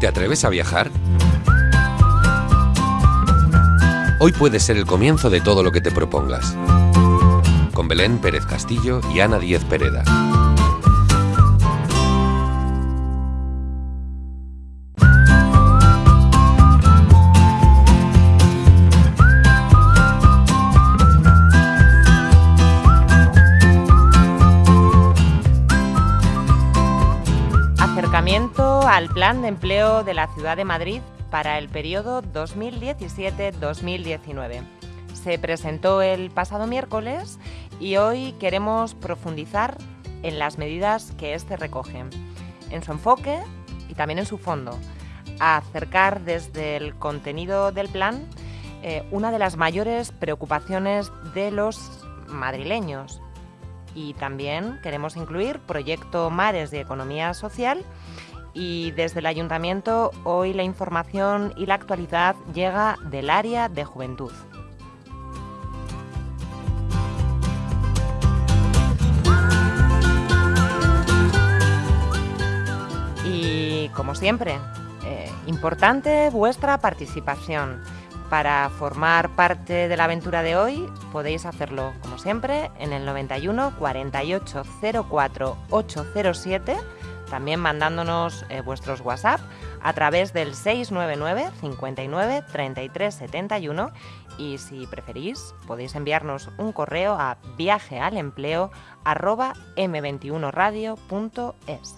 ¿Te atreves a viajar? Hoy puede ser el comienzo de todo lo que te propongas. Con Belén Pérez Castillo y Ana Díez Pereda. Al Plan de Empleo de la Ciudad de Madrid para el periodo 2017-2019. Se presentó el pasado miércoles y hoy queremos profundizar en las medidas que éste recoge, en su enfoque y también en su fondo, acercar desde el contenido del plan eh, una de las mayores preocupaciones de los madrileños. Y también queremos incluir Proyecto Mares de Economía Social y desde el ayuntamiento hoy la información y la actualidad llega del área de juventud. Y como siempre, eh, importante vuestra participación. Para formar parte de la aventura de hoy podéis hacerlo, como siempre, en el 91 48 04 807 también mandándonos eh, vuestros WhatsApp a través del 699 59 33 71 y si preferís podéis enviarnos un correo a viajealempleo@m21radio.es.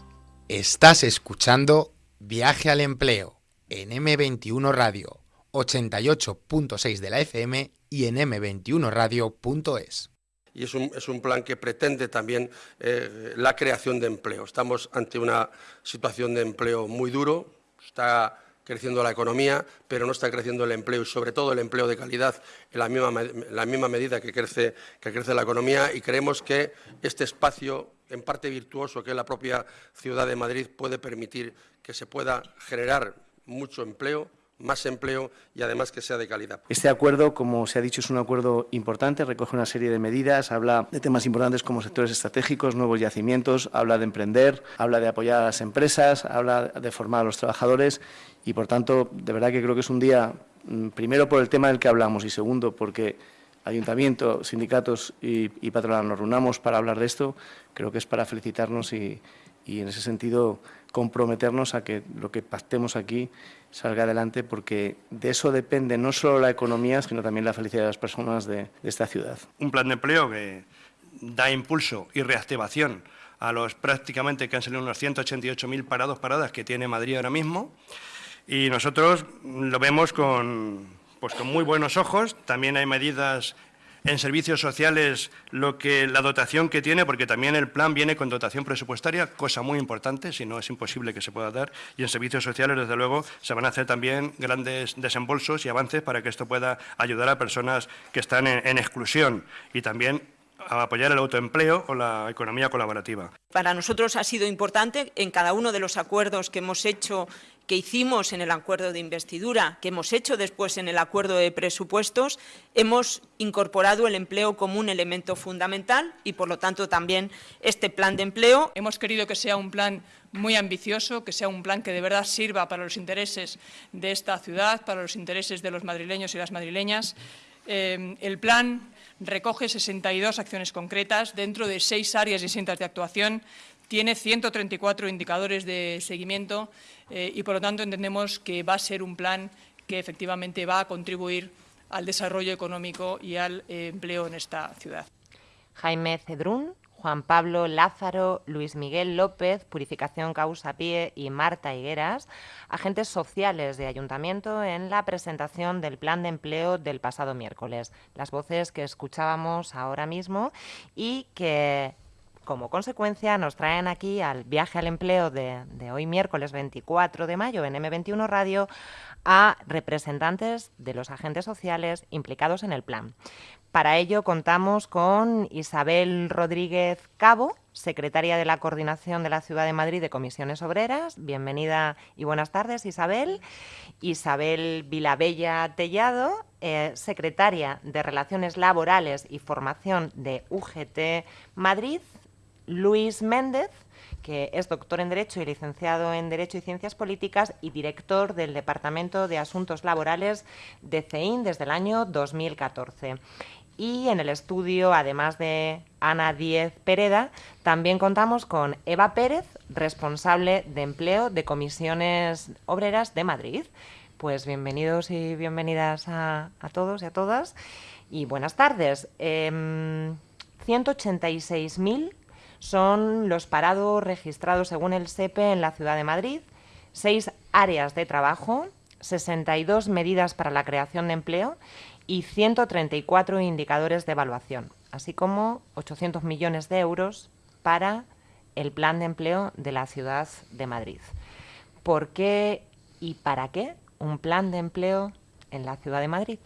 Estás escuchando Viaje al Empleo en M21 Radio 88.6 de la FM y en m21radio.es y es un, es un, plan que pretende también eh, la creación de empleo. Estamos ante una situación de empleo muy duro, está creciendo la economía, pero no está creciendo el empleo y sobre todo el empleo de calidad en la misma, la misma medida que crece, que crece la economía y creemos que este espacio en parte virtuoso que la propia ciudad de Madrid puede permitir que se pueda generar mucho empleo más empleo y además que sea de calidad. Este acuerdo, como se ha dicho, es un acuerdo importante, recoge una serie de medidas, habla de temas importantes como sectores estratégicos, nuevos yacimientos, habla de emprender, habla de apoyar a las empresas, habla de formar a los trabajadores y, por tanto, de verdad que creo que es un día, mm, primero por el tema del que hablamos y segundo porque ayuntamiento, sindicatos y, y patronal nos reunamos para hablar de esto, creo que es para felicitarnos y, y en ese sentido comprometernos a que lo que pactemos aquí salga adelante porque de eso depende no solo la economía, sino también la felicidad de las personas de, esta ciudad. Un plan de empleo que da impulso y reactivación a los prácticamente que han salido unos 188.000 parados, paradas que tiene Madrid ahora mismo. Y nosotros lo vemos con, pues con muy buenos ojos. También hay medidas en servicios sociales lo que la dotación que tiene, porque también el plan viene con dotación presupuestaria, cosa muy importante, si no es imposible que se pueda dar, y en servicios sociales, desde luego, se van a hacer también grandes desembolsos y avances para que esto pueda ayudar a personas que están en, en exclusión y también a apoyar el autoempleo o la economía colaborativa. Para nosotros ha sido importante en cada uno de los acuerdos que hemos hecho que hicimos en el acuerdo de investidura, que hemos hecho después en el acuerdo de presupuestos, hemos incorporado el empleo como un elemento fundamental y, por lo tanto, también este plan de empleo. Hemos querido que sea un plan muy ambicioso, que sea un plan que de verdad sirva para los intereses de esta ciudad, para los intereses de los madrileños y las madrileñas. Eh, el plan recoge 62 acciones concretas dentro de seis áreas distintas de actuación, tiene 134 indicadores de seguimiento eh, y, por lo tanto, entendemos que va a ser un plan que efectivamente va a contribuir al desarrollo económico y al eh, empleo en esta ciudad. Jaime Cedrún, Juan Pablo Lázaro, Luis Miguel López, Purificación Causa Pie y Marta Higueras, agentes sociales de ayuntamiento en la presentación del plan de empleo del pasado miércoles. Las voces que escuchábamos ahora mismo y que como consecuencia, nos traen aquí al viaje al empleo de, hoy miércoles 24 de mayo en M21 Radio a representantes de los agentes sociales implicados en el plan. Para ello contamos con Isabel Rodríguez Cabo, secretaria de la Coordinación de la Ciudad de Madrid de Comisiones Obreras. Bienvenida y buenas tardes, Isabel. Isabel Vilabella Tellado, eh, secretaria de Relaciones Laborales y Formación de UGT Madrid. Luis Méndez, que es doctor en Derecho y licenciado en Derecho y Ciencias Políticas y director del Departamento de Asuntos Laborales de CEIN desde el año 2014. Y en el estudio, además de Ana Díez Pereda, también contamos con Eva Pérez, responsable de empleo de comisiones obreras de Madrid. Pues bienvenidos y bienvenidas a, todos y a todas. Y buenas tardes. 186.000 em, son los parados registrados según el SEPE en la ciudad de Madrid, seis áreas de trabajo, 62 medidas para la creación de empleo y 134 indicadores de evaluación, así como 800 millones de euros para el plan de empleo de la ciudad de Madrid. ¿Por qué y para qué un plan de empleo en la ciudad de Madrid?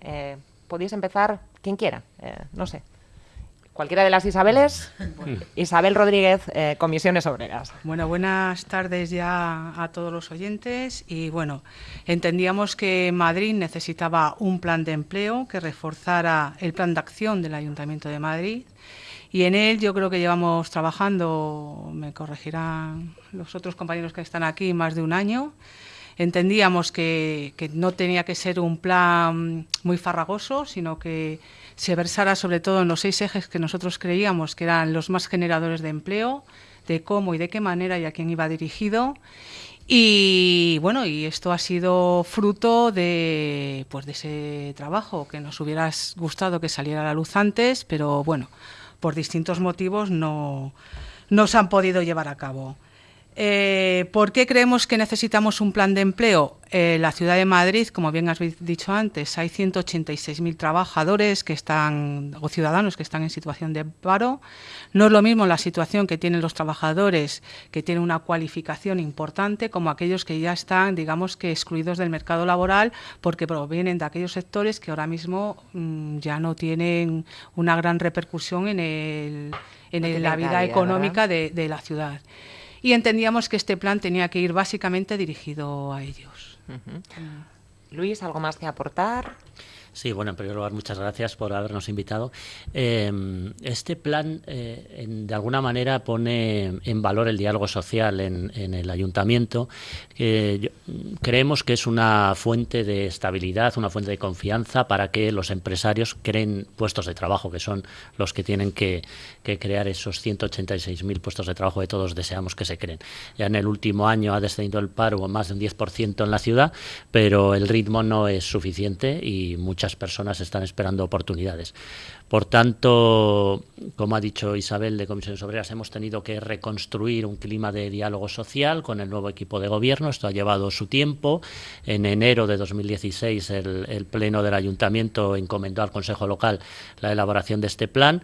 Eh, podéis empezar quien quiera, eh, no sé cualquiera de las Isabeles. Isabel Rodríguez, eh, Comisiones Obreras. Bueno, buenas tardes ya a todos los oyentes. Y bueno, entendíamos que Madrid necesitaba un plan de empleo que reforzara el plan de acción del Ayuntamiento de Madrid. Y en él yo creo que llevamos trabajando, me corregirán los otros compañeros que están aquí, más de un año entendíamos que, que, no tenía que ser un plan muy farragoso, sino que se versara sobre todo en los seis ejes que nosotros creíamos que eran los más generadores de empleo, de cómo y de qué manera y a quién iba dirigido. Y bueno, y esto ha sido fruto de, pues de ese trabajo que nos hubiera gustado que saliera a la luz antes, pero bueno, por distintos motivos no, no se han podido llevar a cabo. Eh, ¿Por qué creemos que necesitamos un plan de empleo? En la ciudad de Madrid, como bien has dicho antes, hay 186.000 trabajadores que están, o ciudadanos que están en situación de paro. No es lo mismo la situación que tienen los trabajadores que tienen una cualificación importante como aquellos que ya están, digamos que excluidos del mercado laboral porque provienen de aquellos sectores que ahora mismo mm, ya no tienen una gran repercusión en, la vida económica de la ciudad y entendíamos que este plan tenía que ir básicamente dirigido a ellos. Luis, ¿algo más que aportar? Sí, bueno, en primer lugar, muchas gracias por habernos invitado. Em, este plan, eh, de alguna manera, pone en valor el diálogo social en, el ayuntamiento. creemos que es una fuente de estabilidad, una fuente de confianza para que los empresarios creen puestos de trabajo, que son los que tienen que, crear esos 186.000 puestos de trabajo que todos deseamos que se creen. Ya en el último año ha descendido el paro más de un 10% en la ciudad, pero el ritmo no es suficiente y muchas personas están esperando oportunidades. Por tanto, como ha dicho Isabel de Comisiones Obreras, hemos tenido que reconstruir un clima de diálogo social con el nuevo equipo de gobierno. Esto ha llevado su tiempo. En enero de 2016 el, Pleno del Ayuntamiento encomendó al Consejo Local la elaboración de este plan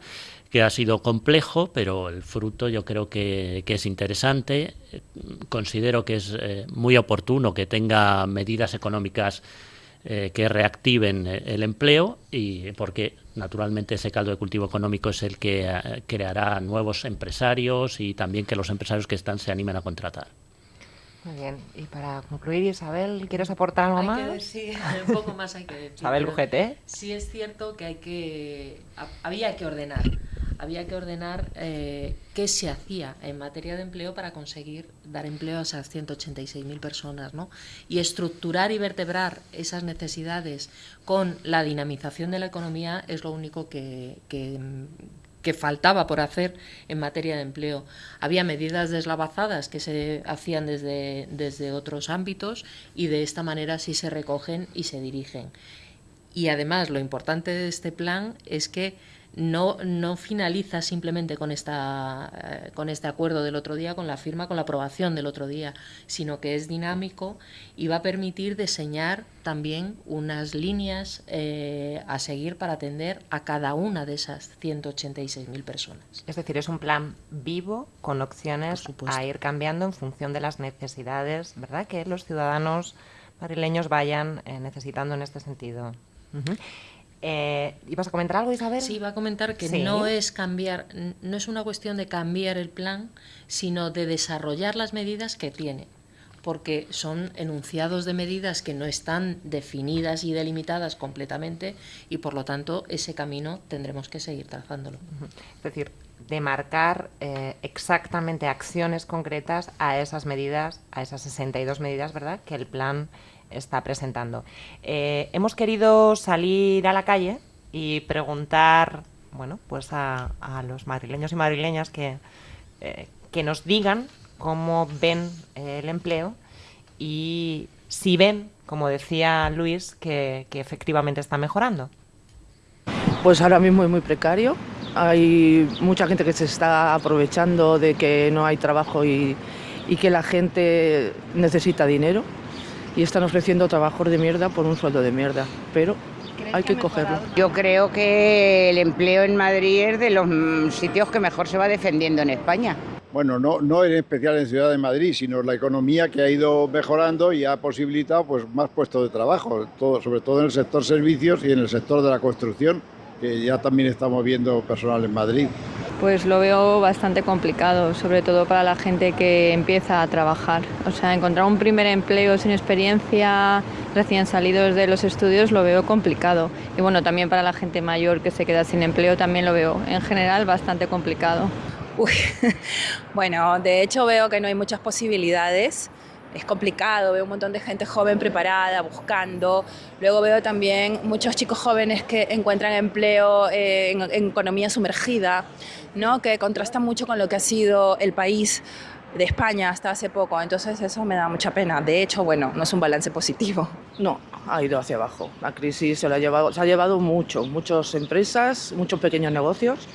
que ha sido complejo, pero el fruto yo creo que, es interesante. Considero que es eh, muy oportuno que tenga medidas económicas eh, que reactiven eh, el empleo y porque naturalmente ese caldo de cultivo económico es el que eh, creará nuevos empresarios y también que los empresarios que están se animen a contratar. Muy bien. Y para concluir, Isabel, ¿quieres aportar algo más? sí, un poco más hay que decir. Isabel Ujete. Sí es cierto que hay que había que ordenar había que ordenar eh, qué se hacía en materia de empleo para conseguir dar empleo a esas 186.000 personas, ¿no? Y estructurar y vertebrar esas necesidades con la dinamización de la economía es lo único que, que, faltaba por hacer en materia de empleo. Había medidas deslavazadas que se hacían desde, desde otros ámbitos y de esta manera sí se recogen y se dirigen. Y además lo importante de este plan es que no, no finaliza simplemente con, esta, eh, con este acuerdo del otro día, con la firma, con la aprobación del otro día, sino que es dinámico y va a permitir diseñar también unas líneas eh, a seguir para atender a cada una de esas 186.000 personas. Es decir, es un plan vivo con opciones a ir cambiando en función de las necesidades, ¿verdad? Que los ciudadanos madrileños vayan eh, necesitando en este sentido. Eh, ¿Ibas a comentar algo, Isabel? Sí, iba a comentar que no es cambiar, no es una cuestión de cambiar el plan, sino de desarrollar las medidas que tiene, porque son enunciados de medidas que no están definidas y delimitadas completamente y por lo tanto ese camino tendremos que seguir trazándolo. Es decir, de marcar eh, exactamente acciones concretas a esas medidas, a esas 62 medidas, ¿verdad?, que el plan está presentando. Eh, hemos querido salir a la calle y preguntar, bueno, pues a, los madrileños y madrileñas que, eh, que nos digan cómo ven el empleo y si ven, como decía Luis, que, que efectivamente está mejorando. Pues ahora mismo es muy precario. Hay mucha gente que se está aprovechando de que no hay trabajo y, y que la gente necesita dinero y están ofreciendo trabajos de mierda por un sueldo de mierda, pero hay que cogerlo. Yo creo que el empleo en Madrid es de los sitios que mejor se va defendiendo en España. Bueno, no, no en especial en Ciudad de Madrid, sino la economía que ha ido mejorando y ha posibilitado pues, más puestos de trabajo, todo, sobre todo en el sector servicios y en el sector de la construcción, que ya también estamos viendo personal en Madrid. Pues lo veo bastante complicado, sobre todo para la gente que empieza a trabajar. O sea, encontrar un primer empleo sin experiencia, recién salidos de los estudios, lo veo complicado. Y bueno, también para la gente mayor que se queda sin empleo, también lo veo en general bastante complicado. Uy, bueno, de hecho veo que no hay muchas posibilidades es complicado, veo un montón de gente joven preparada, buscando. Luego veo también muchos chicos jóvenes que encuentran empleo eh, en, economía sumergida, ¿no? que contrasta mucho con lo que ha sido el país de España hasta hace poco. Entonces eso me da mucha pena. De hecho, bueno, no es un balance positivo. No, ha ido hacia abajo. La crisis se, ha llevado, se ha llevado mucho, muchas empresas, muchos pequeños negocios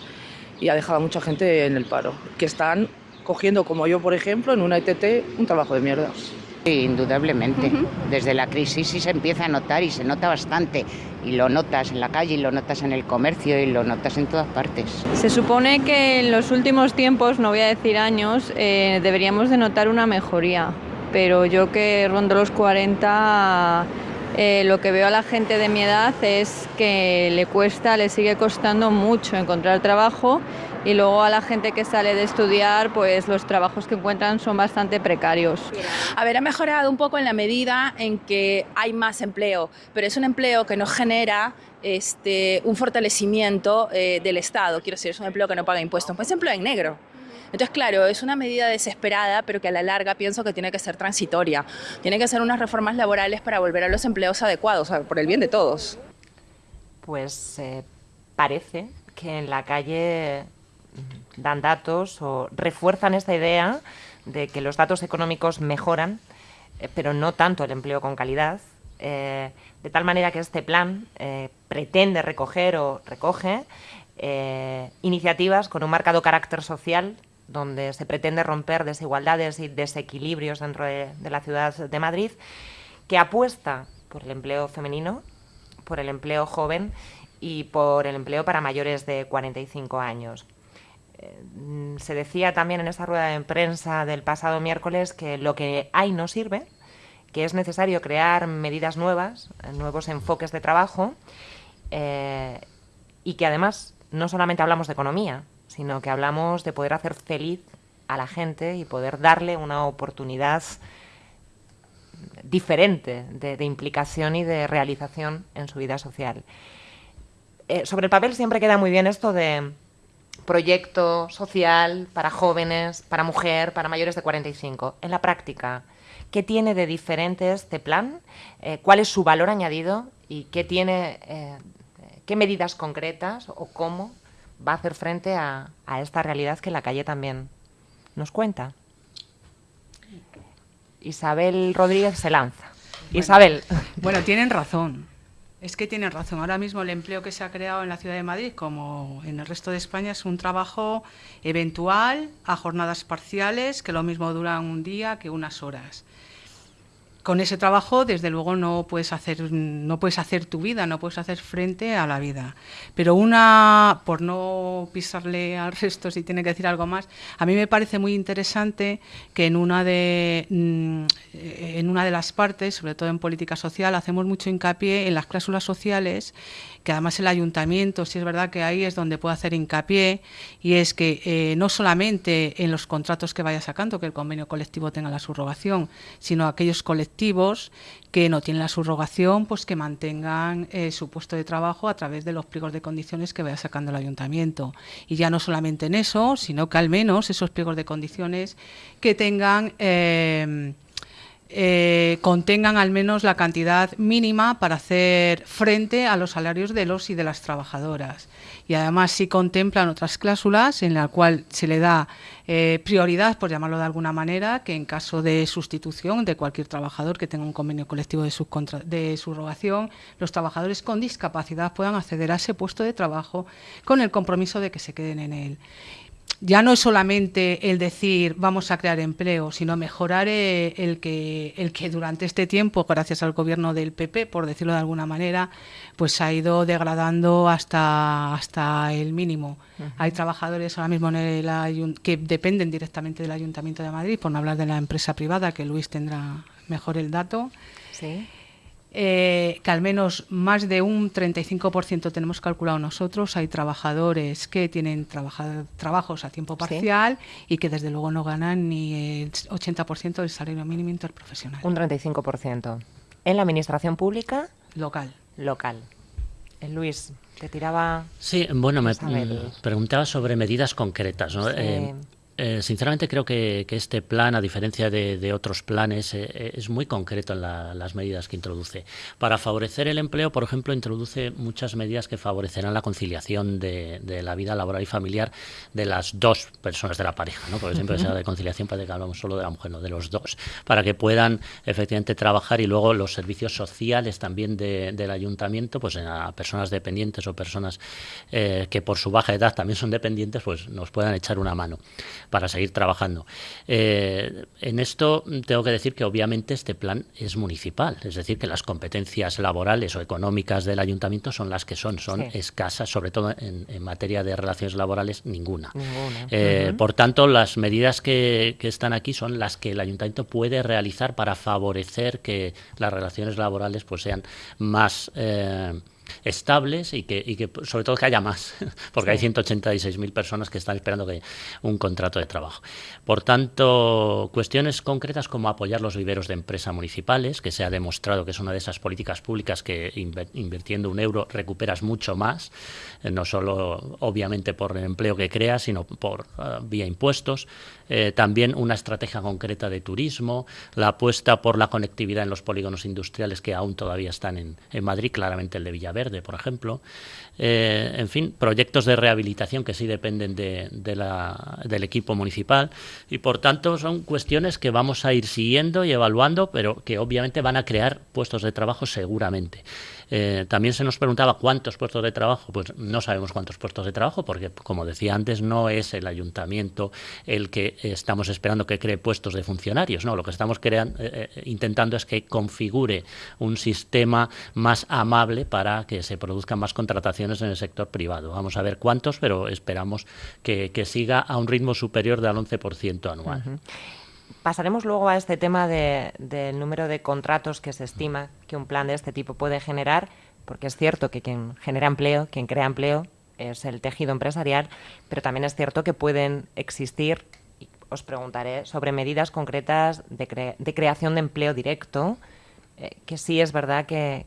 y ha dejado a mucha gente en el paro, que están cogiendo, como yo por ejemplo, en una ETT, un trabajo de mierda. indudablemente. Desde la crisis sí se empieza a notar y se nota bastante. Y lo notas en la calle, y lo notas en el comercio, y lo notas en todas partes. Se supone que en los últimos tiempos, no voy a decir años, eh, deberíamos de notar una mejoría. Pero yo que rondo los 40, eh, lo que veo a la gente de mi edad es que le cuesta, le sigue costando mucho encontrar trabajo y luego a la gente que sale de estudiar, pues los trabajos que encuentran son bastante precarios. A ver, ha mejorado un poco en la medida en que hay más empleo, pero es un empleo que no genera este, un fortalecimiento eh, del Estado, quiero decir, es un empleo que no paga impuestos, pues es empleo en negro. Entonces, claro, es una medida desesperada, pero que a la larga pienso que tiene que ser transitoria. Tiene que ser unas reformas laborales para volver a los empleos adecuados, por el bien de todos. Pues eh, parece que en la calle dan datos o refuerzan esta idea de que los datos económicos mejoran, eh, pero no tanto el empleo con calidad, eh, de tal manera que este plan eh, pretende recoger o recoge iniciativas con un marcado carácter social donde se pretende romper desigualdades y desequilibrios dentro de, de la ciudad de Madrid, que apuesta por el empleo femenino, por el empleo joven y por el empleo para mayores de 45 años. Eh, se decía también en esa rueda de prensa del pasado miércoles que lo que hay no sirve, que es necesario crear medidas nuevas, nuevos enfoques de trabajo eh, y que además no solamente hablamos de economía, sino que hablamos de poder hacer feliz a la gente y poder darle una oportunidad diferente de, implicación y de realización en su vida social. Eh, sobre el papel siempre queda muy bien esto de proyecto social para jóvenes, para mujer, para mayores de 45. En la práctica, ¿qué tiene de diferente este plan? Eh, ¿Cuál es su valor añadido? ¿Y qué tiene, eh, qué medidas concretas o cómo va a hacer frente a, a esta realidad que la calle también nos cuenta? Isabel Rodríguez se lanza. Isabel. Bueno, tienen razón. Es que tienen razón. Ahora mismo el empleo que se ha creado en la ciudad de Madrid, como en el resto de España, es un trabajo eventual, a jornadas parciales, que lo mismo duran un día que unas horas con ese trabajo, desde luego, no puedes hacer, no puedes hacer tu vida, no puedes hacer frente a la vida. Pero una, por no pisarle al resto, si tiene que decir algo más, a mí me parece muy interesante que en una de mm, en una de las partes, sobre todo en política social, hacemos mucho hincapié en las cláusulas sociales, que además el ayuntamiento, sí es verdad que ahí es donde puede hacer hincapié, y es que eh, no solamente en los contratos que vaya sacando, que el convenio colectivo tenga la subrogación, sino aquellos colectivos que no tienen la subrogación, pues que mantengan eh, su puesto de trabajo a través de los pliegos de condiciones que vaya sacando el ayuntamiento. Y ya no solamente en eso, sino que al menos esos pliegos de condiciones que tengan... Eh, eh, contengan al menos la cantidad mínima para hacer frente a los salarios de los y de las trabajadoras. Y además sí contemplan otras cláusulas en la cual se le da eh, prioridad, por llamarlo de alguna manera, que en caso de sustitución de cualquier trabajador que tenga un convenio colectivo de, de subrogación, los trabajadores con discapacidad puedan acceder a ese puesto de trabajo con el compromiso de que se queden en él ya no es solamente el decir vamos a crear empleo, sino mejorar eh, el que, el que durante este tiempo, gracias al gobierno del PP, por decirlo de alguna manera, pues ha ido degradando hasta, hasta el mínimo. Hay trabajadores ahora mismo en el que dependen directamente del Ayuntamiento de Madrid, por no hablar de la empresa privada, que Luis tendrá mejor el dato. Sí. Eh, que al menos más de un 35% tenemos calculado nosotros. Hay trabajadores que tienen trabajos a tiempo parcial y que desde luego no ganan ni el 80% del salario mínimo interprofesional. Un 35%. ¿En la administración pública? Local. Local. Eh, Luis, te tiraba... Sí, bueno, me preguntaba sobre medidas concretas. ¿no? Eh, eh, sinceramente creo que, este plan, a diferencia de, otros planes, eh, eh, es muy concreto en las medidas que introduce. Para favorecer el empleo, por ejemplo, introduce muchas medidas que favorecerán la conciliación de, la vida laboral y familiar de las dos personas de la pareja, ¿no? porque siempre se habla de conciliación, parece que hablamos solo de la mujer, no, de los dos, para que puedan efectivamente trabajar y luego los servicios sociales también del ayuntamiento, pues a personas dependientes o personas que por su baja edad también son dependientes, pues nos puedan echar una mano para seguir trabajando. Eh, en esto tengo que decir que obviamente este plan es municipal, es decir, que las competencias laborales o económicas del ayuntamiento son las que son, son escasas, sobre todo en, materia de relaciones laborales, ninguna. Eh, por tanto, las medidas que, están aquí son las que el ayuntamiento puede realizar para favorecer que las relaciones laborales pues sean más eh, estables y que, y que sobre todo que haya más, porque hay 186.000 personas que están esperando que un contrato de trabajo. Por tanto, cuestiones concretas como apoyar los viveros de empresas municipales, que se ha demostrado que es una de esas políticas públicas que invirtiendo un euro recuperas mucho más, eh, no solo obviamente por el empleo que creas, sino por eh, vía impuestos. Eh, también una estrategia concreta de turismo, la apuesta por la conectividad en los polígonos industriales que aún todavía están en, en Madrid, claramente el de Villaverde, por ejemplo. Eh, en fin, proyectos de rehabilitación que sí dependen de, del equipo municipal. Y por tanto son cuestiones que vamos a ir siguiendo y evaluando, pero que obviamente van a crear puestos de trabajo seguramente. Eh, también se nos preguntaba cuántos puestos de trabajo, pues no sabemos cuántos puestos de trabajo, porque como decía antes, no es el ayuntamiento el que estamos esperando que cree puestos de funcionarios, no, lo que estamos creando, eh, eh, intentando es que configure un sistema más amable para que se produzcan más contrataciones en el sector privado. Vamos a ver cuántos, pero esperamos que, siga a un ritmo superior del 11% anual. Pasaremos luego a este tema del número de contratos que se estima que un plan de este tipo puede generar, porque es cierto que quien genera empleo, quien crea empleo, es el tejido empresarial, pero también es cierto que pueden existir, y os preguntaré, sobre medidas concretas de, creación de empleo directo, eh, que sí es verdad que,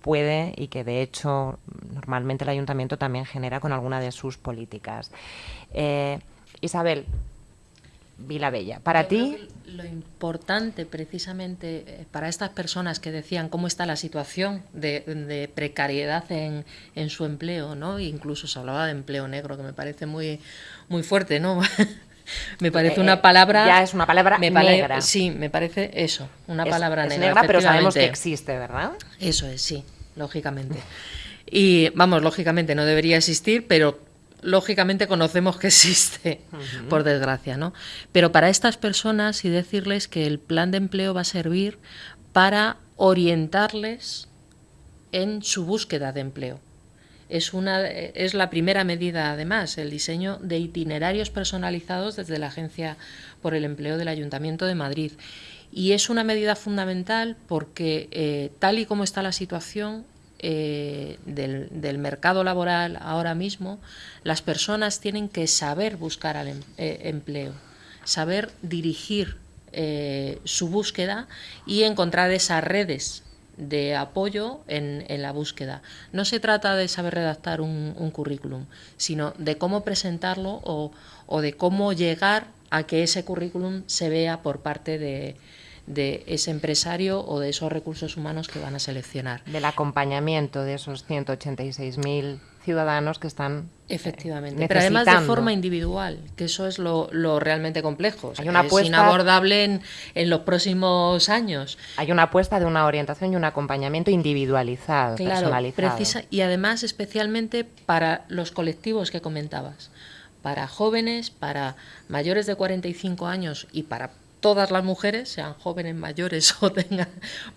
puede y que de hecho normalmente el ayuntamiento también genera con alguna de sus políticas. Eh, Isabel, Bella. Para ti... Lo importante precisamente eh, para estas personas que decían cómo está la situación de, precariedad en, en, su empleo, ¿no? Incluso se hablaba de empleo negro, que me parece muy, muy fuerte, ¿no? me parece una eh, palabra... Ya es una palabra negra. Sí, me parece eso, una palabra es negra. pero sabemos que existe, ¿verdad? Eso es, sí, lógicamente. Y vamos, lógicamente no debería existir, pero lógicamente conocemos que existe, por desgracia, ¿no? Pero para estas personas y decirles que el plan de empleo va a servir para orientarles en su búsqueda de empleo. Es, una, es la primera medida, además, el diseño de itinerarios personalizados desde la Agencia por el Empleo del Ayuntamiento de Madrid. Y es una medida fundamental porque, eh, tal y como está la situación eh, del, mercado laboral ahora mismo, las personas tienen que saber buscar al em, eh, empleo, saber dirigir su búsqueda y encontrar esas redes de apoyo en, la búsqueda. No se trata de saber redactar un, currículum, sino de cómo presentarlo o, o de cómo llegar a que ese currículum se vea por parte de, de ese empresario o de esos recursos humanos que van a seleccionar. Del acompañamiento de esos 186.000 ciudadanos que están efectivamente. Pero además de forma individual que eso es lo, realmente complejo. Hay una es inabordable en, en, los próximos años. Hay una apuesta de una orientación y un acompañamiento individualizado claro, Precisa, y además especialmente para los colectivos que comentabas. Para jóvenes para mayores de 45 años y para todas las mujeres, sean jóvenes, mayores o tengan,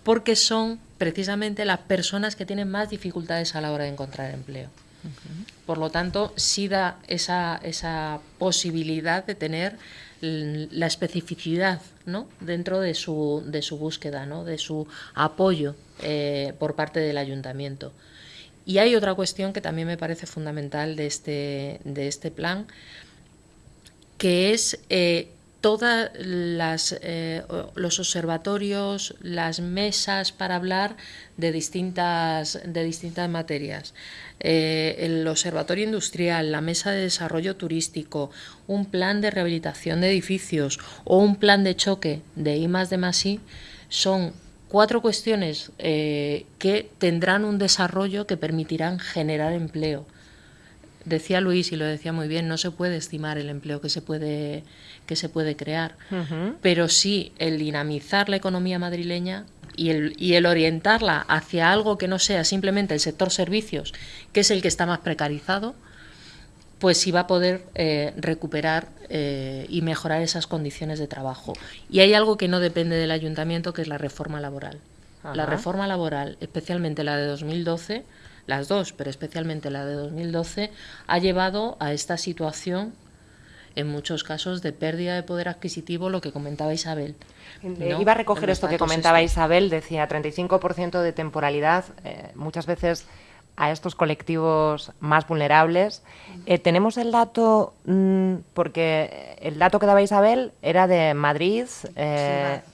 porque son precisamente las personas que tienen más dificultades a la hora de encontrar empleo. Por lo tanto, sí da esa, esa posibilidad de tener la especificidad ¿no? dentro de su, de su búsqueda, ¿no? de su apoyo eh, por parte del ayuntamiento. Y hay otra cuestión que también me parece fundamental de este, de este plan, que es eh, todos eh, los observatorios, las mesas para hablar de distintas, de distintas materias. Eh, el observatorio industrial, la mesa de desarrollo turístico, un plan de rehabilitación de edificios o un plan de choque de I más de más I son cuatro cuestiones eh, que tendrán un desarrollo que permitirán generar empleo decía Luis y lo decía muy bien, no se puede estimar el empleo que se puede, que se puede crear, pero sí el dinamizar la economía madrileña y el, y el orientarla hacia algo que no sea simplemente el sector servicios, que es el que está más precarizado, pues sí va a poder eh, recuperar eh, y mejorar esas condiciones de trabajo. Y hay algo que no depende del ayuntamiento, que es la reforma laboral. La reforma laboral, especialmente la de 2012, las dos, pero especialmente la de 2012, ha llevado a esta situación en muchos casos de pérdida de poder adquisitivo, lo que comentaba Isabel. Eh, iba a recoger esto que comentaba Isabel, decía 35% de temporalidad, eh, muchas veces a estos colectivos más vulnerables. Eh, tenemos el dato, mm, porque el dato que daba Isabel era de Madrid,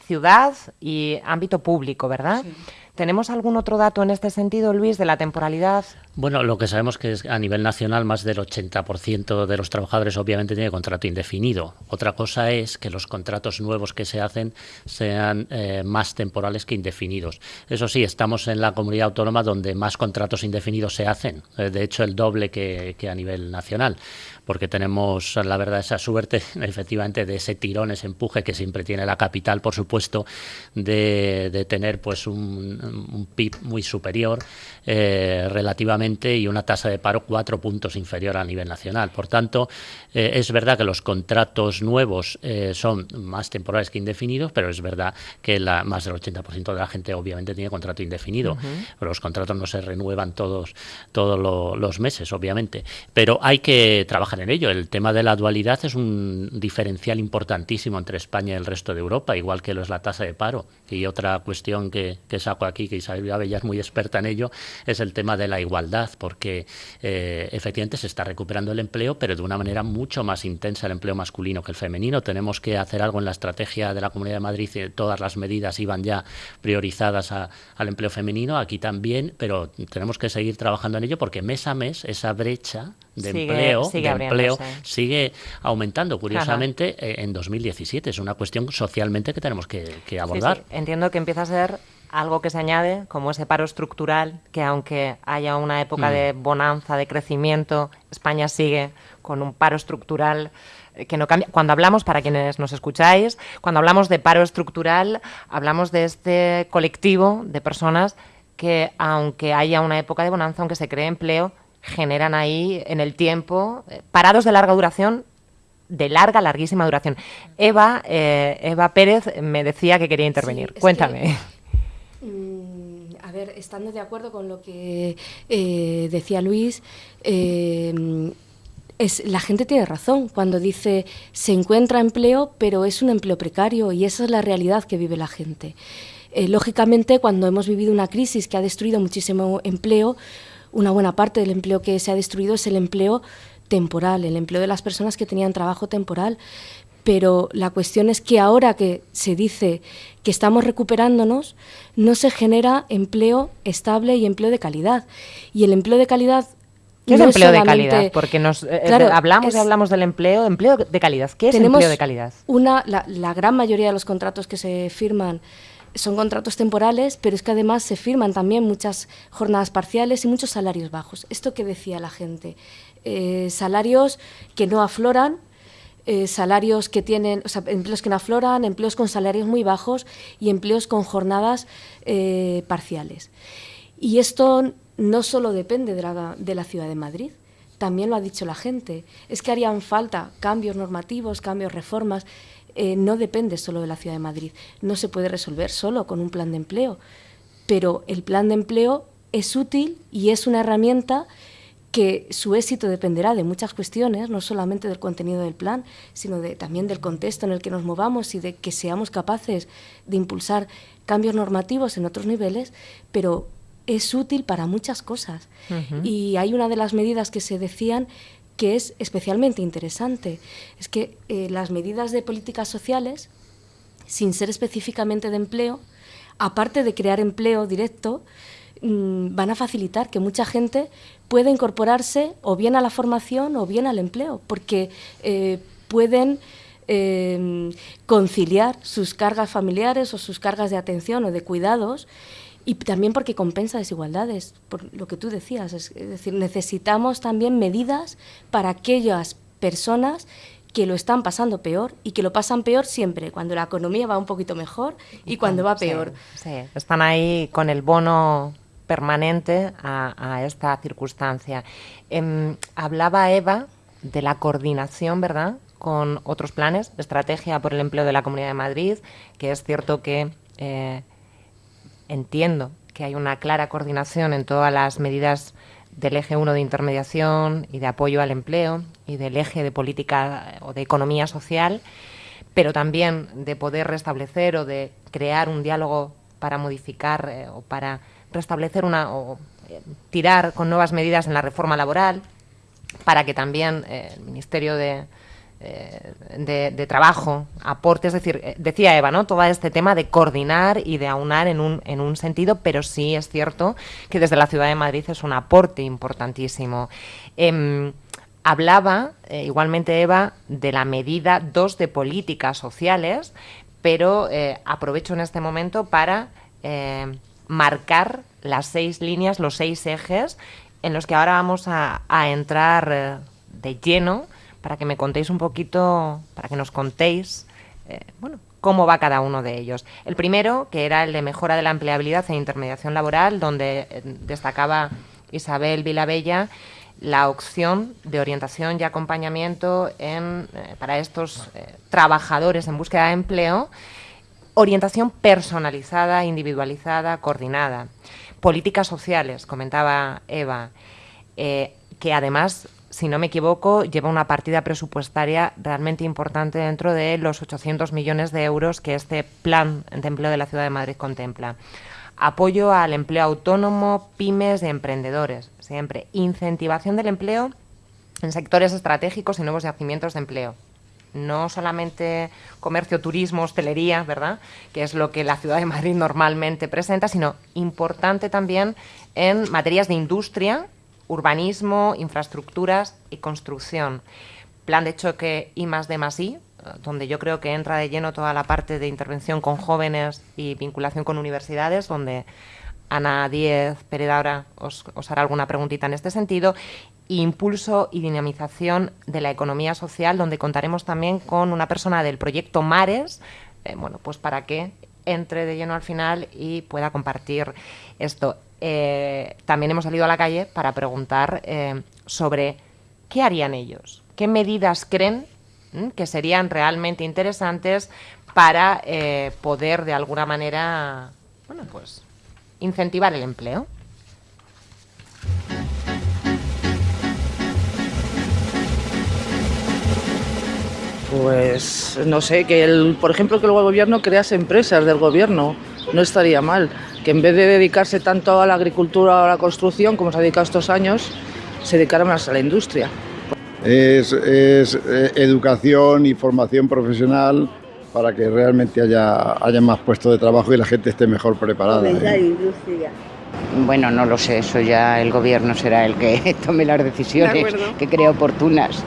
ciudad. y ámbito público, ¿verdad? Sí. ¿Tenemos algún otro dato en este sentido, Luis, de la temporalidad? Bueno, lo que sabemos que es a nivel nacional más del 80% de los trabajadores obviamente tiene contrato indefinido. Otra cosa es que los contratos nuevos que se hacen sean eh, más temporales que indefinidos. Eso sí, estamos en la comunidad autónoma donde más contratos indefinidos se hacen, eh, de hecho el doble que, que a nivel nacional porque tenemos, la verdad, esa suerte, efectivamente, de ese tirón, ese empuje que siempre tiene la capital, por supuesto, de, tener pues un, PIB muy superior eh, relativamente y una tasa de paro cuatro puntos inferior a nivel nacional. Por tanto, eh, es verdad que los contratos nuevos eh, son más temporales que indefinidos, pero es verdad que la, más del 80% de la gente obviamente tiene contrato indefinido. pero los contratos no se renuevan todos, todos los meses, obviamente. Pero hay que trabajar en ello. El tema de la dualidad es un diferencial importantísimo entre España y el resto de Europa, igual que lo es la tasa de paro. Y otra cuestión que, saco aquí, que Isabel Abella es muy experta en ello, es el tema de la igualdad, porque eh, efectivamente se está recuperando el empleo, pero de una manera mucho más intensa el empleo masculino que el femenino. Tenemos que hacer algo en la estrategia de la Comunidad de Madrid, todas las medidas iban ya priorizadas al empleo femenino, aquí también, pero tenemos que seguir trabajando en ello porque mes a mes esa brecha de empleo, sigue, empleo sigue aumentando, curiosamente, eh, en 2017. Es una cuestión socialmente que tenemos que, abordar. Entiendo que empieza a ser algo que se añade, como ese paro estructural, que aunque haya una época de mm. bonanza, de crecimiento, España sigue con un paro estructural eh, que no cambia. Cuando hablamos, para quienes nos escucháis, cuando hablamos de paro estructural, hablamos de este colectivo de personas que, aunque haya una época de bonanza, aunque se cree empleo, generan ahí en el tiempo eh, parados de larga duración de larga, larguísima duración. Eva, eh, Eva Pérez me decía que quería intervenir. Cuéntame. Mm, a ver, estando de acuerdo con lo que eh, decía Luis, la gente tiene razón cuando dice se encuentra empleo, pero es un empleo precario y esa es la realidad que vive la gente. Eh, lógicamente, cuando hemos vivido una crisis que ha destruido muchísimo empleo, una buena parte del empleo que se ha destruido es el empleo temporal, el empleo de las personas que tenían trabajo temporal. Pero la cuestión es que ahora que se dice que estamos recuperándonos, no se genera empleo estable y empleo de calidad. Y el empleo de calidad ¿Qué es empleo de calidad? Porque nos eh, hablamos y hablamos del empleo, empleo de calidad. ¿Qué es empleo de calidad? Una, la, la, gran mayoría de los contratos que se firman son contratos temporales, pero es que además se firman también muchas jornadas parciales y muchos salarios bajos. Esto que decía la gente, eh, salarios que no afloran, eh, salarios que tienen, o sea, empleos que no afloran, empleos con salarios muy bajos y empleos con jornadas parciales. Y esto no solo depende de la, de la ciudad de Madrid, también lo ha dicho la gente. Es que harían falta cambios normativos, cambios, reformas. Eh, no depende solo de la ciudad de Madrid. No se puede resolver solo con un plan de empleo. Pero el plan de empleo es útil y es una herramienta que su éxito dependerá de muchas cuestiones, no solamente del contenido del plan, sino de, también del contexto en el que nos movamos y de que seamos capaces de impulsar cambios normativos en otros niveles, pero es útil para muchas cosas. Y hay una de las medidas que se decían que es especialmente interesante. Es que eh, las medidas de políticas sociales, sin ser específicamente de empleo, aparte de crear empleo directo, mm, van a facilitar que mucha gente pueda incorporarse o bien a la formación o bien al empleo, porque eh, pueden eh, conciliar sus cargas familiares o sus cargas de atención o de cuidados y también porque compensa desigualdades, por lo que tú decías. Es, decir, necesitamos también medidas para aquellas personas que lo están pasando peor y que lo pasan peor siempre, cuando la economía va un poquito mejor y cuando va peor. Sí, están ahí con el bono permanente a, esta circunstancia. Em, hablaba Eva de la coordinación, ¿verdad?, con otros planes, estrategia por el empleo de la Comunidad de Madrid, que es cierto que... Eh, entiendo que hay una clara coordinación en todas las medidas del eje 1 de intermediación y de apoyo al empleo y del eje de política o de economía social, pero también de poder restablecer o de crear un diálogo para modificar eh, o para restablecer una o eh, tirar con nuevas medidas en la reforma laboral para que también eh, el Ministerio de, eh, de, trabajo, aporte, es decir, eh, decía Eva, ¿no? Todo este tema de coordinar y de aunar en un, en un sentido, pero sí es cierto que desde la Ciudad de Madrid es un aporte importantísimo. Em, hablaba, eh, igualmente Eva, de la medida 2 de políticas sociales, pero aprovecho en este momento para marcar las seis líneas, los seis ejes en los que ahora vamos a, a entrar de lleno para que me contéis un poquito, para que nos contéis, eh, bueno, cómo va cada uno de ellos. El primero, que era el de mejora de la empleabilidad e intermediación laboral, donde eh, destacaba Isabel Vilabella la opción de orientación y acompañamiento en, eh, para estos trabajadores en búsqueda de empleo, orientación personalizada, individualizada, coordinada. Políticas sociales, comentaba Eva, que además si no me equivoco, lleva una partida presupuestaria realmente importante dentro de los 800 millones de euros que este plan de empleo de la Ciudad de Madrid contempla. Apoyo al empleo autónomo, pymes y emprendedores, siempre. Incentivación del empleo en sectores estratégicos y nuevos yacimientos de empleo. No solamente comercio, turismo, hostelería, ¿verdad? Que es lo que la Ciudad de Madrid normalmente presenta, sino importante también en materias de industria urbanismo, infraestructuras y construcción. Plan de choque I más D más I, donde yo creo que entra de lleno toda la parte de intervención con jóvenes y vinculación con universidades, donde Ana Díez Pérez ahora os, hará alguna preguntita en este sentido. Impulso y dinamización de la economía social, donde contaremos también con una persona del proyecto Mares, eh, bueno, pues para que entre de lleno al final y pueda compartir esto. Eh, también hemos salido a la calle para preguntar eh, sobre qué harían ellos, qué medidas creen que serían realmente interesantes para eh, poder de alguna manera, bueno, pues incentivar el empleo. Pues no sé, que el, por ejemplo que el gobierno crease empresas del gobierno, no estaría mal. Que en vez de dedicarse tanto a la agricultura o a la construcción, como se ha dedicado estos años, se dedicara más a la industria. Es, es eh, educación y formación profesional para que realmente haya, haya más puestos de trabajo y la gente esté mejor preparada. ¿eh? Bueno, no lo sé, eso ya el gobierno será el que tome las decisiones que crea oportunas.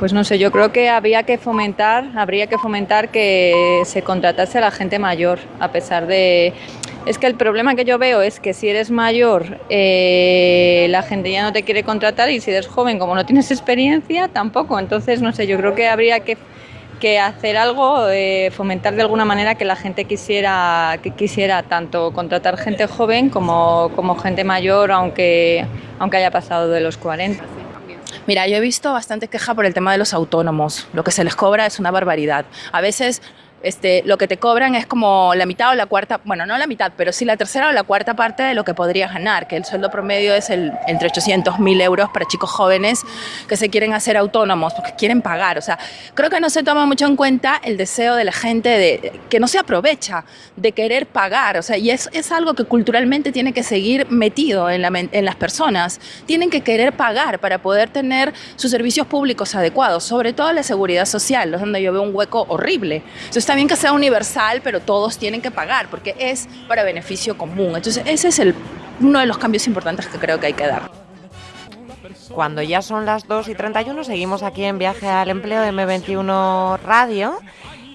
Pues no sé, yo creo que había que fomentar, habría que fomentar que se contratase a la gente mayor, a pesar de... Es que el problema que yo veo es que si eres mayor, eh, la gente ya no te quiere contratar y si eres joven, como no tienes experiencia, tampoco. Entonces, no sé, yo creo que habría que que hacer algo, eh, fomentar de alguna manera que la gente quisiera, que quisiera tanto contratar gente joven como, como gente mayor, aunque, aunque haya pasado de los 40. Mira, yo he visto bastante queja por el tema de los autónomos. Lo que se les cobra es una barbaridad. A veces este, lo que te cobran es como la mitad o la cuarta, bueno, no la mitad, pero sí la tercera o la cuarta parte de lo que podrías ganar, que el sueldo promedio es el, entre 800 mil euros para chicos jóvenes que se quieren hacer autónomos, porque quieren pagar. O sea, creo que no se toma mucho en cuenta el deseo de la gente de, que no se aprovecha de querer pagar. O sea, y es, es algo que culturalmente tiene que seguir metido en, la, en las personas. Tienen que querer pagar para poder tener sus servicios públicos adecuados, sobre todo la seguridad social, donde yo veo un hueco horrible. Entonces, está bien que sea universal, pero todos tienen que pagar porque es para beneficio común. Entonces, ese es el, uno de los cambios importantes que creo que hay que dar. Cuando ya son las 2 y 31, seguimos aquí en Viaje al Empleo de M21 Radio,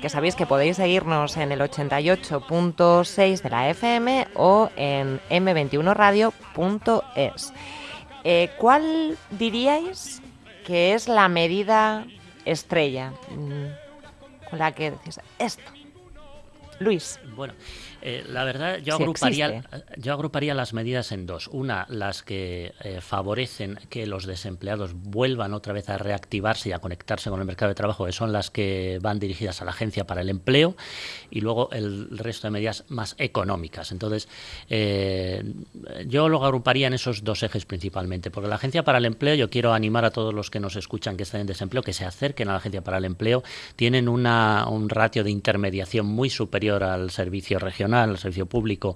que sabéis que podéis seguirnos en el 88.6 de la FM o en m21radio.es. Eh, ¿Cuál diríais que es la medida estrella? Con la que decís esto. Luis. Bueno, eh, la verdad, yo, agruparía, yo agruparía las medidas en dos. Una, las que eh, favorecen que los desempleados vuelvan otra vez a reactivarse y a conectarse con el mercado de trabajo, que son las que van dirigidas a la Agencia para el Empleo, y luego el resto de medidas más económicas. Entonces, eh, yo lo agruparía en esos dos ejes principalmente, porque la Agencia para el Empleo, yo quiero animar a todos los que nos escuchan que están en desempleo, que se acerquen a la Agencia para el Empleo. Tienen una, un ratio de intermediación muy superior al servicio regional al servicio público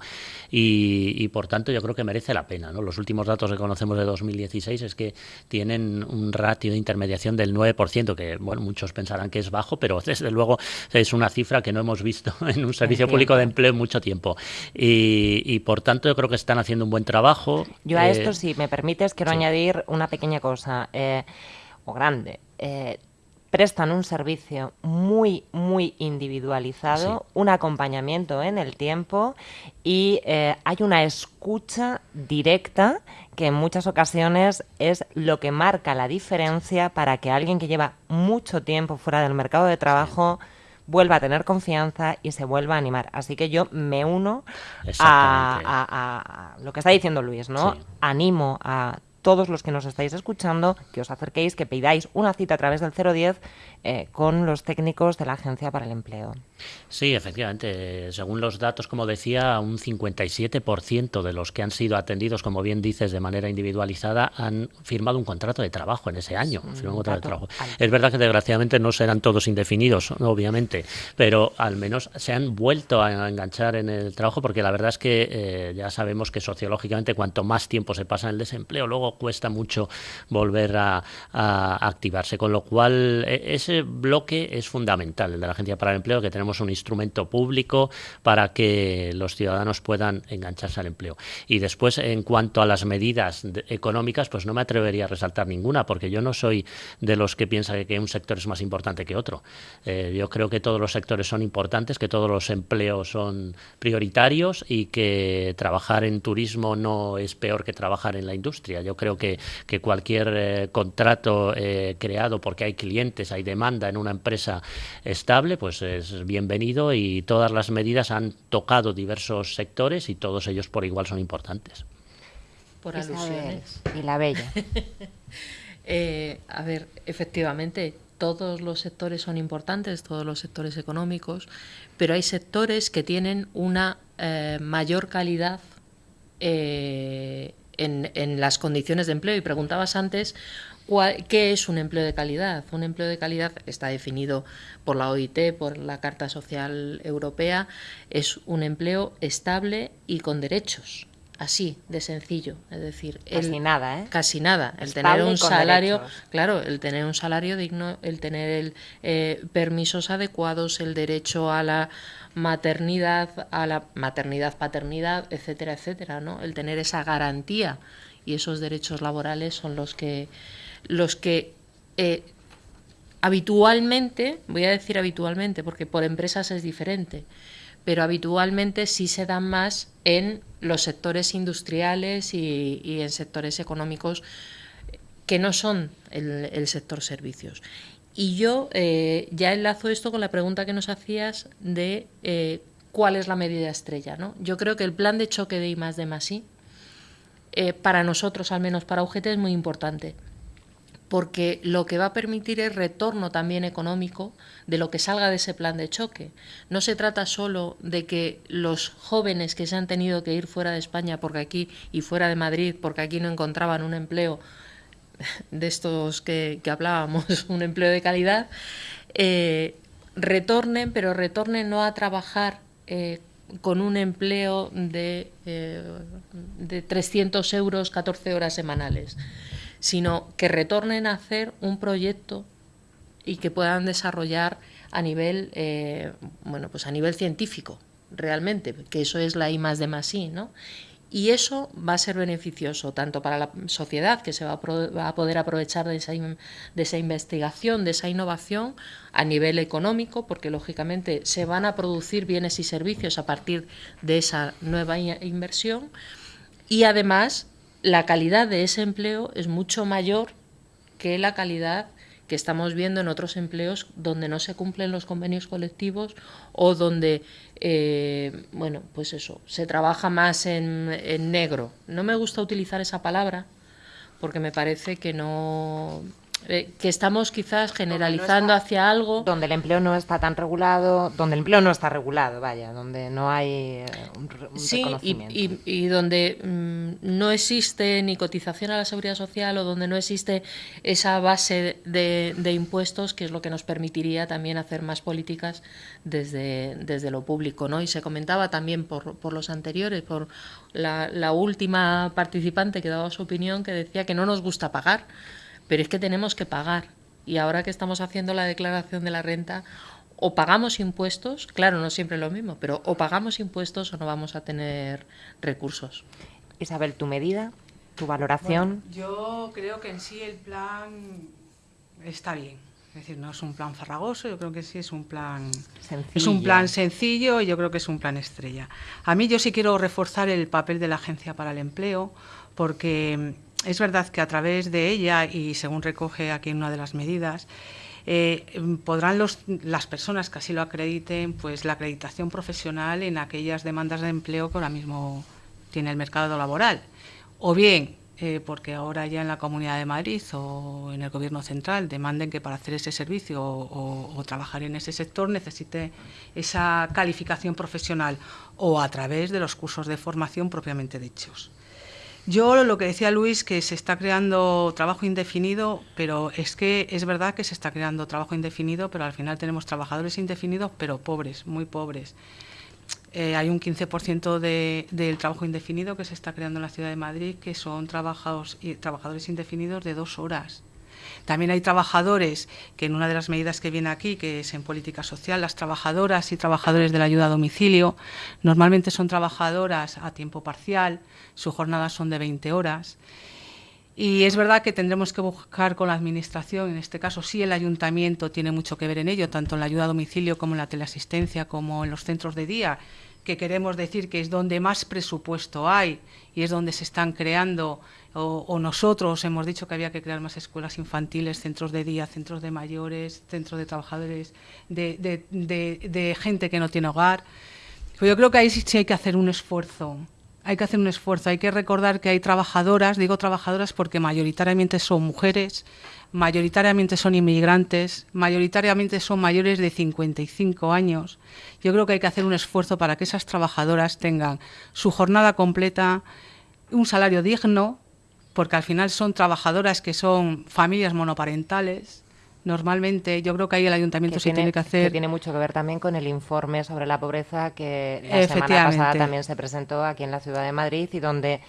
y, por tanto yo creo que merece la pena. ¿no? Los últimos datos que conocemos de 2016 es que tienen un ratio de intermediación del 9%, que bueno, muchos pensarán que es bajo, pero desde luego es una cifra que no hemos visto en un servicio público de empleo en mucho tiempo. Y, por tanto yo creo que están haciendo un buen trabajo. Yo a esto, eh, si me permites, quiero añadir una pequeña cosa, eh, o grande. Eh, prestan un servicio muy, muy individualizado, un acompañamiento en el tiempo y eh, hay una escucha directa que en muchas ocasiones es lo que marca la diferencia para que alguien que lleva mucho tiempo fuera del mercado de trabajo vuelva a tener confianza y se vuelva a animar. Así que yo me uno a, lo que está diciendo Luis, ¿no? Animo a todos los que nos estáis escuchando que os acerquéis, que pidáis una cita a través del 010 eh, con los técnicos de la Agencia para el Empleo. Sí, efectivamente. Según los datos, como decía, un 57% de los que han sido atendidos, como bien dices, de manera individualizada, han firmado un contrato de trabajo en ese año. Es verdad que desgraciadamente no serán todos indefinidos, obviamente, pero al menos se han vuelto a enganchar en el trabajo porque la verdad es que eh, ya sabemos que sociológicamente cuanto más tiempo se pasa en el desempleo, luego cuesta mucho volver a, a activarse. Con lo cual, e, ese bloque es fundamental, el de la Agencia para el Empleo, que tenemos un instrumento público para que los ciudadanos puedan engancharse al empleo. Y después, en cuanto a las medidas económicas, pues no me atrevería a resaltar ninguna, porque yo no soy de los que piensa que un sector es más importante que otro. Eh, yo creo que todos los sectores son importantes, que todos los empleos son prioritarios y que trabajar en turismo no es peor que trabajar en la industria. Yo creo que, que cualquier eh, contrato eh, creado porque hay clientes, hay demanda en una empresa estable, pues es bien bienvenido y todas las medidas han tocado diversos sectores y todos ellos por igual son importantes. Por alusiones. Y la bella. Eh, a ver, efectivamente, todos los sectores son importantes, todos los sectores económicos, pero hay sectores que tienen una eh, mayor calidad eh, en, en las condiciones de empleo. Y preguntabas antes ¿Qué es un empleo de calidad? Un empleo de calidad está definido por la OIT, por la Carta Social Europea, es un empleo estable y con derechos. Así, de sencillo, es decir, casi nada, ¿eh? Casi nada. El tener un salario, claro, el tener un salario digno, el tener el, eh, permisos adecuados, el derecho a la maternidad, a la maternidad, paternidad, etcétera, etcétera, ¿no? El tener esa garantía y esos derechos laborales son los que los que eh, habitualmente, voy a decir habitualmente, porque por empresas es diferente, pero habitualmente sí se dan más en los sectores industriales y, en sectores económicos que no son el, sector servicios. Y yo eh, ya enlazo esto con la pregunta que nos hacías de eh, cuál es la medida estrella. ¿no? Yo creo que el plan de choque de I más de I, para nosotros, al menos para UGT, es muy importante porque lo que va a permitir es retorno también económico de lo que salga de ese plan de choque. No se trata solo de que los jóvenes que se han tenido que ir fuera de España porque aquí y fuera de Madrid porque aquí no encontraban un empleo de estos que, hablábamos, un empleo de calidad, eh, retornen, pero retornen no a trabajar eh, con un empleo de, eh, de 300 euros 14 horas semanales sino que retornen a hacer un proyecto y que puedan desarrollar a nivel, eh, bueno, pues a nivel científico, realmente, que eso es la I más de más I, ¿no? Y eso va a ser beneficioso tanto para la sociedad, que se va a, poder aprovechar de esa, de esa, investigación, de esa innovación, a nivel económico, porque lógicamente se van a producir bienes y servicios a partir de esa nueva inversión, y además la calidad de ese empleo es mucho mayor que la calidad que estamos viendo en otros empleos donde no se cumplen los convenios colectivos o donde, eh, bueno, pues eso, se trabaja más en, en negro. No me gusta utilizar esa palabra porque me parece que no, eh, que estamos quizás generalizando hacia algo. Donde el empleo no está tan regulado, donde el empleo no está regulado, vaya, donde no hay eh, un, sí, Y, y, donde mm, no existe ni cotización a la seguridad social o donde no existe esa base de, de, impuestos, que es lo que nos permitiría también hacer más políticas desde, desde lo público. ¿no? Y se comentaba también por, por los anteriores, por la, la última participante que daba su opinión, que decía que no nos gusta pagar pero es que tenemos que pagar. Y ahora que estamos haciendo la declaración de la renta, o pagamos impuestos, claro, no siempre lo mismo, pero o pagamos impuestos o no vamos a tener recursos. Isabel, tu medida, tu valoración. yo creo que en sí el plan está bien. Es decir, no es un plan farragoso, yo creo que sí es un plan sencillo. es un plan sencillo y yo creo que es un plan estrella. A mí yo sí quiero reforzar el papel de la Agencia para el Empleo porque es verdad que a través de ella, y según recoge aquí en una de las medidas, eh, podrán las personas que así lo acrediten, pues la acreditación profesional en aquellas demandas de empleo que ahora mismo tiene el mercado laboral. O bien, eh, porque ahora ya en la Comunidad de Madrid o en el Gobierno Central demanden que para hacer ese servicio o trabajar en ese sector necesite esa calificación profesional o a través de los cursos de formación propiamente dichos. Yo lo que decía Luis, que se está creando trabajo indefinido, pero es que es verdad que se está creando trabajo indefinido, pero al final tenemos trabajadores indefinidos, pero pobres, muy pobres. Eh, hay un 15% del trabajo indefinido que se está creando en la ciudad de Madrid, que son trabajadores, trabajadores indefinidos de dos horas. También hay trabajadores que en una de las medidas que viene aquí, que es en política social, las trabajadoras y trabajadores de la ayuda a domicilio, normalmente son trabajadoras a tiempo parcial, su jornada son de 20 horas. Y es verdad que tendremos que buscar con la Administración, en este caso sí el Ayuntamiento tiene mucho que ver en ello, tanto en la ayuda a domicilio como en la teleasistencia, como en los centros de día, que queremos decir que es donde más presupuesto hay y es donde se están creando o, nosotros hemos dicho que había que crear más escuelas infantiles, centros de día, centros de mayores, centros de trabajadores, de, gente que no tiene hogar. Pues yo creo que ahí sí, hay que hacer un esfuerzo. Hay que hacer un esfuerzo. Hay que recordar que hay trabajadoras, digo trabajadoras porque mayoritariamente son mujeres, mayoritariamente son inmigrantes, mayoritariamente son mayores de 55 años. Yo creo que hay que hacer un esfuerzo para que esas trabajadoras tengan su jornada completa, un salario digno, porque al final son trabajadoras que son familias monoparentales. Normalmente yo creo que ahí el ayuntamiento se tiene, que hacer... Que tiene mucho que ver también con el informe sobre la pobreza que la semana pasada también se presentó aquí en la ciudad de Madrid y donde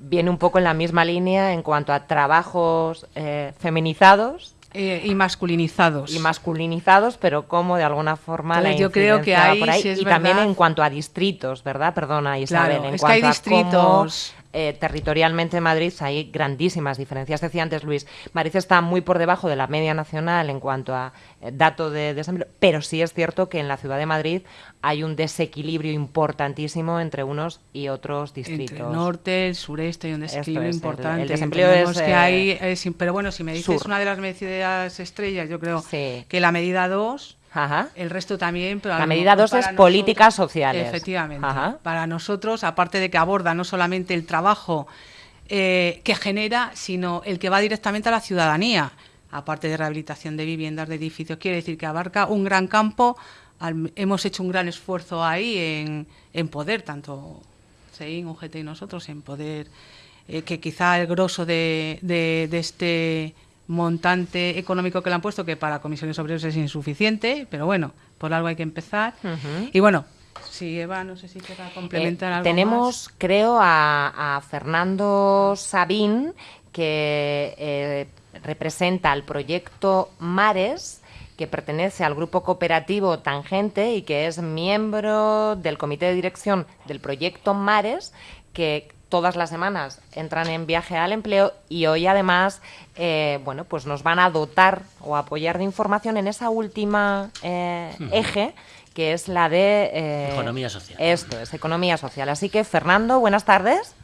viene un poco en la misma línea en cuanto a trabajos eh, feminizados eh, y masculinizados. Y masculinizados, pero como de alguna forma la yo creo que ahí, por ahí. y también en cuanto a distritos, ¿verdad? Perdona, Isabel. en cuanto hay distritos. Eh, territorialmente en Madrid hay grandísimas diferencias. Decía antes Luis, Madrid está muy por debajo de la media nacional en cuanto a eh, dato de desempleo, pero sí es cierto que en la ciudad de Madrid hay un desequilibrio importantísimo entre unos y otros distritos. Entre el norte, el sureste hay un desequilibrio importante. El, desempleo es, que hay, eh, pero bueno, si me dices una de las medidas estrellas, yo creo que la medida 2 el resto también. Pero la medida 2 es políticas sociales. Efectivamente. Para nosotros, aparte de que aborda no solamente el trabajo eh, que genera, sino el que va directamente a la ciudadanía, aparte de rehabilitación de viviendas, de edificios, quiere decir que abarca un gran campo. hemos hecho un gran esfuerzo ahí en, en poder, tanto SEIN, UGT y nosotros, en poder, eh, que quizá el grosso de, de, de este montante económico que le han puesto, que para comisiones obreras es insuficiente, pero bueno, por algo hay que empezar. Y bueno, si Eva, no sé si quiera complementar eh, algo Tenemos, creo, a, Fernando Sabín, que eh, representa el proyecto Mares, que pertenece al grupo cooperativo Tangente y que es miembro del comité de dirección del proyecto Mares, que todas las semanas entran en viaje al empleo y hoy además eh, bueno pues nos van a dotar o apoyar de información en esa última eh, eje que es la de eh, economía social esto es economía social así que Fernando buenas tardes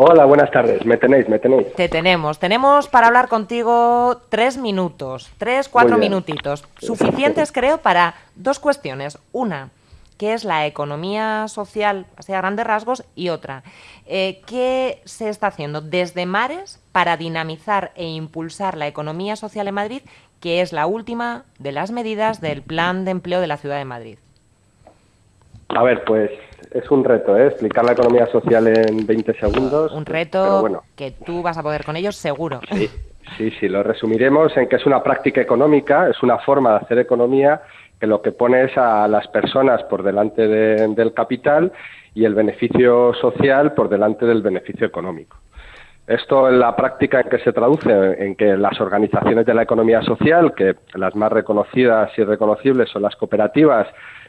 Hola, buenas tardes. Me tenéis, me tenéis. Te tenemos. Tenemos para hablar contigo tres minutos, tres, cuatro minutitos. Suficientes, creo, para dos cuestiones. Una, que es la economía social, así a grandes rasgos, y otra, eh, ¿qué se está haciendo desde Mares para dinamizar e impulsar la economía social en Madrid, que es la última de las medidas del plan de empleo de la ciudad de Madrid? A ver, pues es un reto, ¿eh? explicar la economía social en 20 segundos. Un reto que tú vas a poder con ellos seguro. Sí, sí, sí, lo resumiremos en que es una práctica económica, es una forma de hacer economía que lo que pone es a las personas por delante del capital y el beneficio social por delante del beneficio económico. Esto en la práctica en que se traduce en que las organizaciones de la economía social, que las más reconocidas y reconocibles son las cooperativas,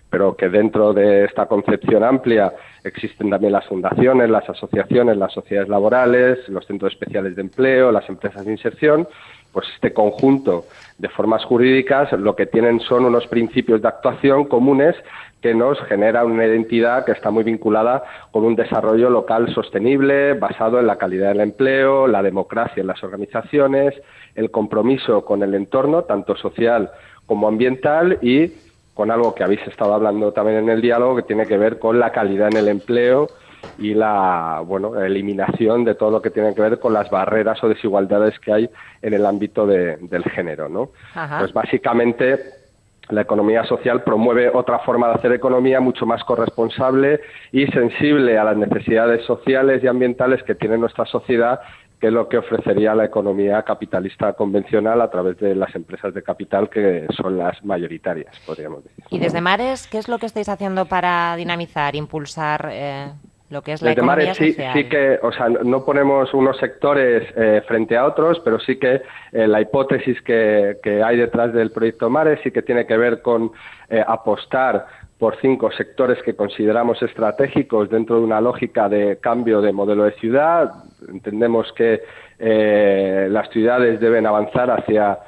pero que dentro de esta concepción amplia existen también las fundaciones, las asociaciones, las sociedades laborales, los centros especiales de empleo, las empresas de inserción, pues este conjunto de formas jurídicas lo que tienen son unos principios de actuación comunes que nos genera una identidad que está muy vinculada con un desarrollo local sostenible, basado en la calidad del empleo, la democracia en las organizaciones, el compromiso con el entorno, tanto social como ambiental, y con algo que habéis estado hablando también en el diálogo, que tiene que ver con la calidad en el empleo y la bueno, eliminación de todo lo que tiene que ver con las barreras o desigualdades que hay en el ámbito del género. ¿no? Pues básicamente la economía social promueve otra forma de hacer economía mucho más corresponsable y sensible a las necesidades sociales y ambientales que tiene nuestra sociedad que es lo que ofrecería la economía capitalista convencional a través de las empresas de capital que son las mayoritarias, podríamos decir. Y desde Mares, ¿qué es lo que estáis haciendo para dinamizar, impulsar eh, lo que es la economía sí, Sí que, o sea, no ponemos unos sectores eh, frente a otros, pero sí que eh, la hipótesis que, que, hay detrás del proyecto Mares sí que tiene que ver con eh, apostar por cinco sectores que consideramos estratégicos dentro de una lógica de cambio de modelo de ciudad. Entendemos que las ciudades deben avanzar hacia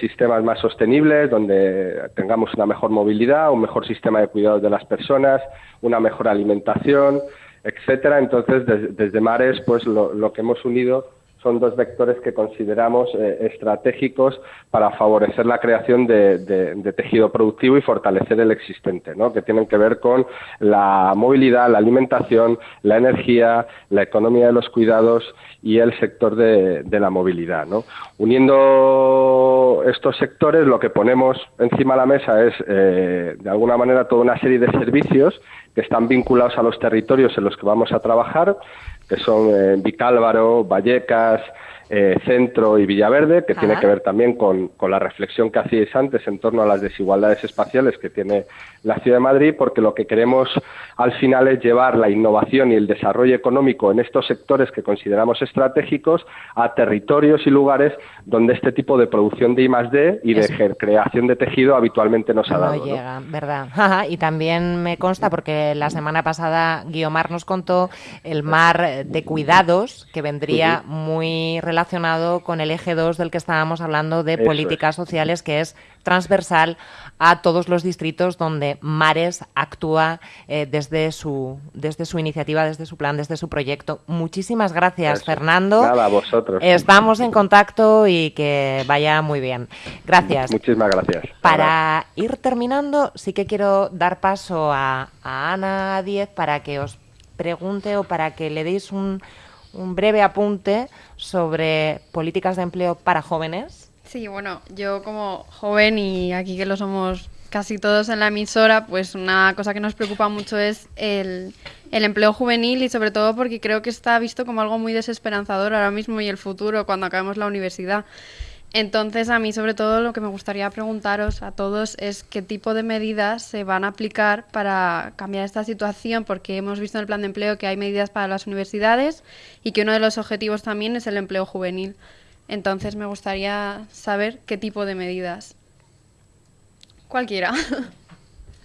sistemas más sostenibles, donde tengamos una mejor movilidad, un mejor sistema de cuidados de las personas, una mejor alimentación, etcétera. Entonces, desde Mares, pues lo, que hemos unido son dos vectores que consideramos eh, estratégicos para favorecer la creación de, tejido productivo y fortalecer el existente, ¿no? que tienen que ver con la movilidad, la alimentación, la energía, la economía de los cuidados y el sector de, la movilidad. ¿no? Uniendo estos sectores, lo que ponemos encima de la mesa es, eh, de alguna manera, toda una serie de servicios que están vinculados a los territorios en los que vamos a trabajar, que son eh, Vicálvaro, Vallecas, eh, Centro y Villaverde, que tiene que ver también con, con, la reflexión que hacíais antes en torno a las desigualdades espaciales que tiene la Ciudad de Madrid, porque lo que queremos al final es llevar la innovación y el desarrollo económico en estos sectores que consideramos estratégicos a territorios y lugares donde este tipo de producción de I+D y de creación de tejido habitualmente nos ha dado. No llega, ¿verdad? y también me consta, porque la semana pasada Guiomar nos contó el mar de cuidados que vendría muy relacionado relacionado con el eje 2 del que estábamos hablando de políticas sociales, que es transversal a todos los distritos donde Mares actúa eh, desde, su, desde su iniciativa, desde su plan, desde su proyecto. Muchísimas gracias, Fernando. Nada, a vosotros. Estamos en contacto y que vaya muy bien. Gracias. Muchísimas gracias. Para ir terminando, sí que quiero dar paso a, a Ana Diez para que os pregunte o para que le deis un, un breve apunte sobre políticas de empleo para jóvenes. Sí, bueno, yo como joven y aquí que lo somos casi todos en la emisora, pues una cosa que nos preocupa mucho es el, el, empleo juvenil y sobre todo porque creo que está visto como algo muy desesperanzador ahora mismo y el futuro cuando acabemos la universidad. Entonces, a mí sobre todo lo que me gustaría preguntaros a todos es qué tipo de medidas se van a aplicar para cambiar esta situación, porque hemos visto en el plan de empleo que hay medidas para las universidades y que uno de los objetivos también es el empleo juvenil. Entonces, me gustaría saber qué tipo de medidas. Cualquiera.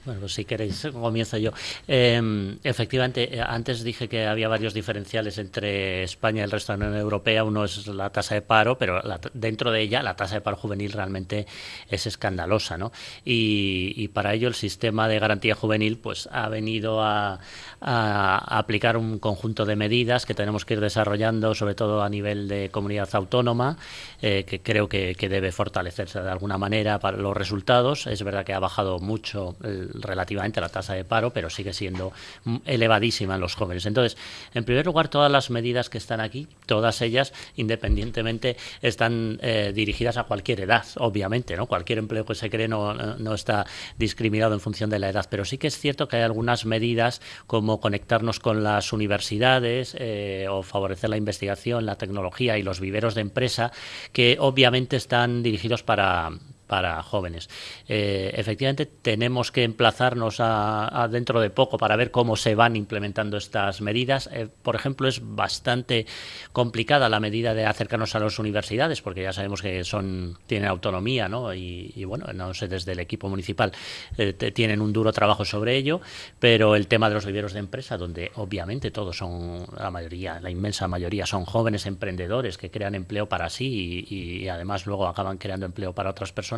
Bueno, pues si queréis, comienzo yo. Em, efectivamente, eh, antes dije que había varios diferenciales entre España y el resto de la Unión Europea. Uno es la tasa de paro, pero dentro de ella la tasa de paro juvenil realmente es escandalosa, ¿no? Y, para ello el sistema de garantía juvenil pues ha venido a, aplicar un conjunto de medidas que tenemos que ir desarrollando, sobre todo a nivel de comunidad autónoma, eh, que creo que, que debe fortalecerse de alguna manera para los resultados. Es verdad que ha bajado mucho el relativamente la tasa de paro, pero sigue siendo elevadísima en los jóvenes. Entonces, en primer lugar, todas las medidas que están aquí, todas ellas, independientemente, están eh, dirigidas a cualquier edad, obviamente, ¿no? Cualquier empleo que se cree no, no está discriminado en función de la edad, pero sí que es cierto que hay algunas medidas como conectarnos con las universidades eh, o favorecer la investigación, la tecnología y los viveros de empresa que obviamente están dirigidos para para jóvenes. Eh, efectivamente, tenemos que emplazarnos a, dentro de poco para ver cómo se van implementando estas medidas. Eh, por ejemplo, es bastante complicada la medida de acercarnos a las universidades, porque ya sabemos que son tienen autonomía, ¿no? Y, bueno, no sé, desde el equipo municipal eh, tienen un duro trabajo sobre ello, pero el tema de los viveros de empresa, donde obviamente todos son, la mayoría, la inmensa mayoría son jóvenes emprendedores que crean empleo para sí y además luego acaban creando empleo para otras personas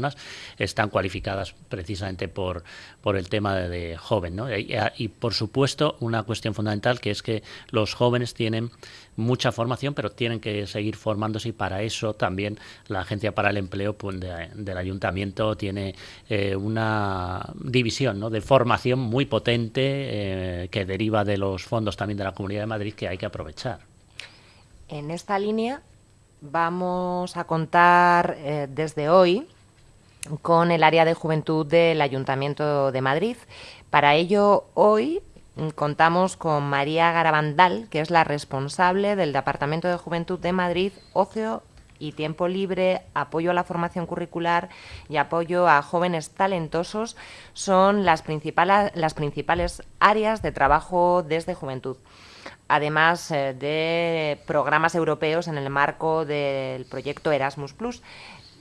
están cualificadas precisamente por, por el tema de, joven. ¿no? Y, por supuesto, una cuestión fundamental que es que los jóvenes tienen mucha formación, pero tienen que seguir formándose y para eso también la Agencia para el Empleo pues, del Ayuntamiento tiene eh, una división de formación muy potente eh, que deriva de los fondos también de la Comunidad de Madrid que hay que aprovechar. En esta línea vamos a contar eh, desde hoy con el área de juventud del Ayuntamiento de Madrid. Para ello, hoy contamos con María Garabandal, que es la responsable del Departamento de Juventud de Madrid, Ocio y Tiempo Libre, apoyo a la formación curricular y apoyo a jóvenes talentosos son las, principales, las principales áreas de trabajo desde juventud además eh, de programas europeos en el marco del proyecto Erasmus Plus.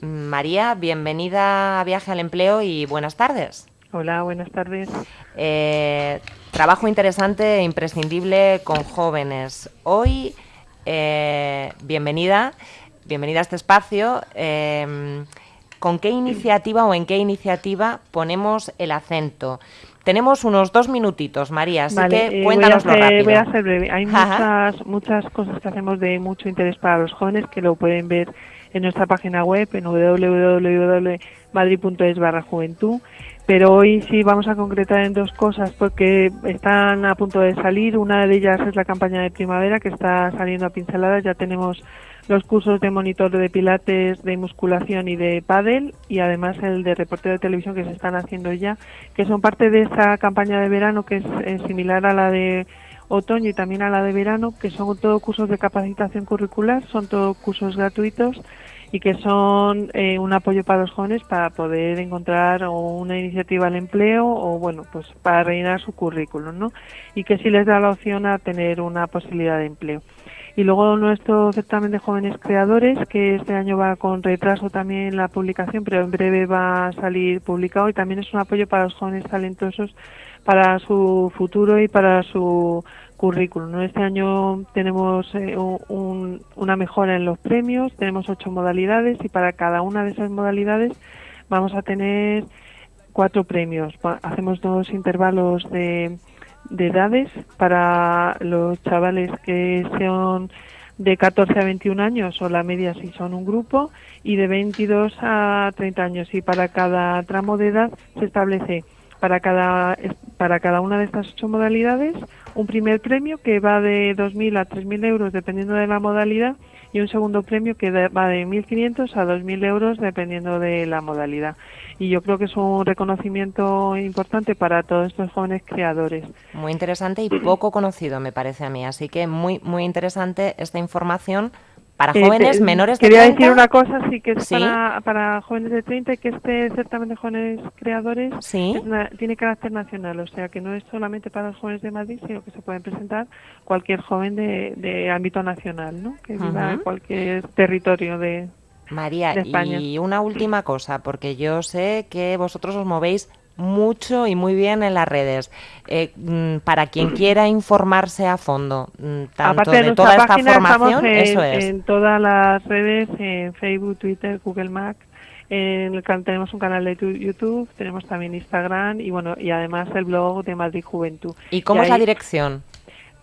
María, bienvenida a Viaje al Empleo y buenas tardes. Hola, buenas tardes. Eh, trabajo interesante e imprescindible con jóvenes. Hoy, eh, bienvenida, bienvenida a este espacio. Em, ¿Con qué iniciativa o en qué iniciativa ponemos el acento? Tenemos unos dos minutitos, María, así que cuéntanoslo eh, voy a rápido. Voy a ser breve. Hay muchas, muchas cosas que hacemos de mucho interés para los jóvenes que lo pueden ver en nuestra página web en www.madrid.es barra juventud. Pero hoy sí vamos a concretar en dos cosas porque están a punto de salir. Una de ellas es la campaña de primavera que está saliendo a pinceladas. Ya tenemos los cursos de monitor de pilates, de musculación y de pádel y además el de reportero de televisión que se están haciendo ya, que son parte de esa campaña de verano que es, similar a la de otoño y también a la de verano, que son todos cursos de capacitación curricular, son todos cursos gratuitos y que son eh, un apoyo para los jóvenes para poder encontrar una iniciativa al empleo o bueno pues para rellenar su currículum no y que sí les da la opción a tener una posibilidad de empleo. Y luego nuestro certamen de jóvenes creadores que este año va con retraso también la publicación pero en breve va a salir publicado y también es un apoyo para los jóvenes talentosos para su futuro y para su currículum. Este año tenemos eh, una mejora en los premios, tenemos ocho modalidades y para cada una de esas modalidades vamos a tener cuatro premios. Hacemos dos intervalos de, edades para los chavales que son de 14 a 21 años o la media si son un grupo y de 22 a 30 años y para cada tramo de edad se establece para cada para cada una de estas ocho modalidades un primer premio que va de 2.000 a 3.000 euros dependiendo de la modalidad y un segundo premio que va de 1.500 a 2.000 euros dependiendo de la modalidad. Y yo creo que es un reconocimiento importante para todos estos jóvenes creadores. Muy interesante y poco conocido, me parece a mí. Así que muy, muy interesante esta información para eh, jóvenes menores de quería decir una cosa, sí, que es Para, jóvenes de 30 y que este certamen de jóvenes creadores tiene carácter nacional, o sea que no es solamente para los jóvenes de Madrid, sino que se pueden presentar cualquier joven de, ámbito nacional, ¿no? Que viva en cualquier territorio de, María, y una última cosa, porque yo sé que vosotros os movéis mucho y muy bien en las redes. Eh, mm, para quien quiera informarse a fondo, mm, tanto de, toda esta formación, en, eso es. En todas las redes, en Facebook, Twitter, Google Mac. En el, tenemos un canal de YouTube, tenemos también Instagram y bueno y además el blog de Madrid Juventud. ¿Y cómo es la dirección?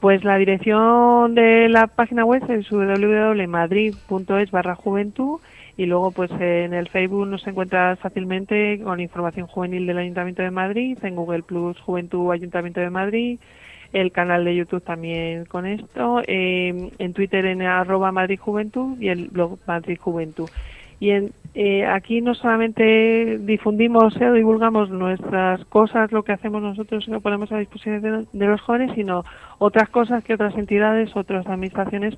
Pues la dirección de la página web es www.madrid.es barra juventud y luego pues en el Facebook nos encuentra fácilmente con información juvenil del Ayuntamiento de Madrid, en Google Plus Juventud Ayuntamiento de Madrid, el canal de YouTube también con esto, eh, en Twitter en arroba Madrid Juventud y el blog Madrid Juventud. Y en, eh, aquí no solamente difundimos o divulgamos nuestras cosas, lo que hacemos nosotros y lo ponemos a disposición de los jóvenes, sino otras cosas que otras entidades, otras administraciones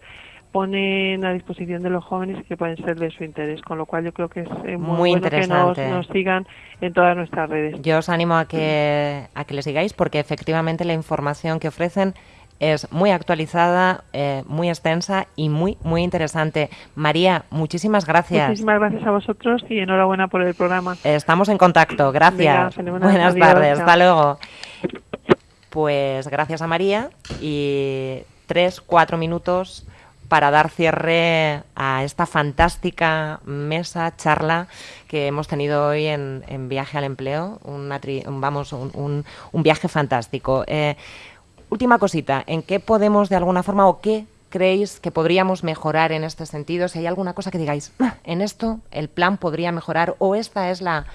ponen a disposición de los jóvenes y que pueden ser de su interés, con lo cual yo creo que es eh, muy, bueno que nos, sigan en todas nuestras redes. Yo os animo a que, a que les sigáis porque efectivamente la información que ofrecen es muy actualizada, eh, muy extensa y muy, muy interesante. María, muchísimas gracias. Muchísimas gracias a vosotros y enhorabuena por el programa. Estamos en contacto, gracias. Buenas tardes, hasta luego. Pues gracias a María y tres, cuatro minutos para dar cierre a esta fantástica mesa, charla que hemos tenido hoy en, Viaje al Empleo, un, vamos, un, viaje fantástico. Eh, última cosita, ¿en qué podemos de alguna forma o qué creéis que podríamos mejorar en este sentido? Si hay alguna cosa que digáis, ah, en esto el plan podría mejorar o esta es la,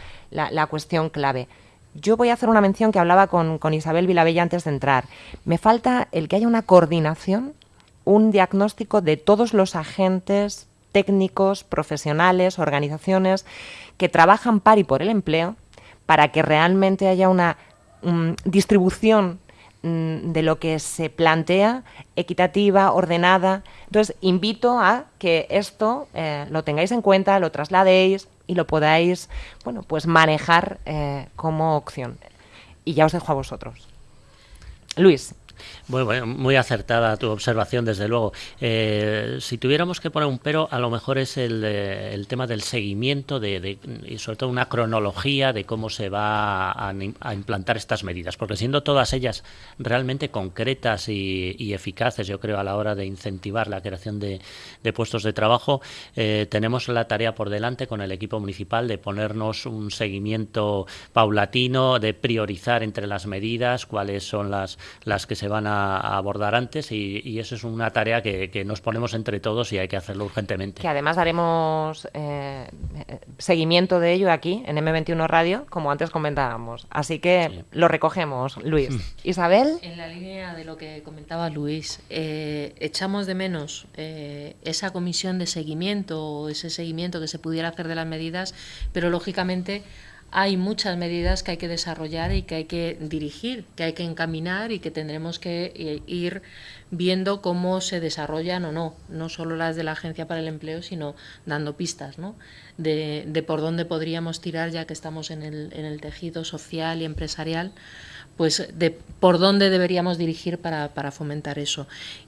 cuestión clave. Yo voy a hacer una mención que hablaba con, con Isabel Vilabella antes de entrar. Me falta el que haya una coordinación un diagnóstico de todos los agentes técnicos, profesionales, organizaciones que trabajan par y por el empleo para que realmente haya una distribución mm, de lo que se plantea equitativa, ordenada. Entonces, invito a que esto eh, lo tengáis en cuenta, lo trasladéis y lo podáis, bueno, pues manejar eh, como opción. Y ya os dejo a vosotros. Luis. Bueno, muy acertada tu observación, desde luego. Eh, si tuviéramos que poner un pero, a lo mejor es el, eh, tema del seguimiento de, y sobre todo una cronología de cómo se va a, implantar estas medidas, porque siendo todas ellas realmente concretas y, eficaces, yo creo, a la hora de incentivar la creación de, puestos de trabajo, eh, tenemos la tarea por delante con el equipo municipal de ponernos un seguimiento paulatino, de priorizar entre las medidas cuáles son las, las que se van a, abordar antes y, eso es una tarea que, nos ponemos entre todos y hay que hacerlo urgentemente. Que además haremos eh, seguimiento de ello aquí en M21 Radio, como antes comentábamos. Así que lo recogemos, Luis. Mm. Isabel. En la línea de lo que comentaba Luis, eh, echamos de menos eh, esa comisión de seguimiento o ese seguimiento que se pudiera hacer de las medidas, pero lógicamente hay muchas medidas que hay que desarrollar y que hay que dirigir, que hay que encaminar y que tendremos que eh, ir viendo cómo se desarrollan o no, no solo las de la Agencia para el Empleo, sino dando pistas ¿no? de, por dónde podríamos tirar ya que estamos en el, en el tejido social y empresarial pues de por dónde deberíamos dirigir para, para fomentar eso.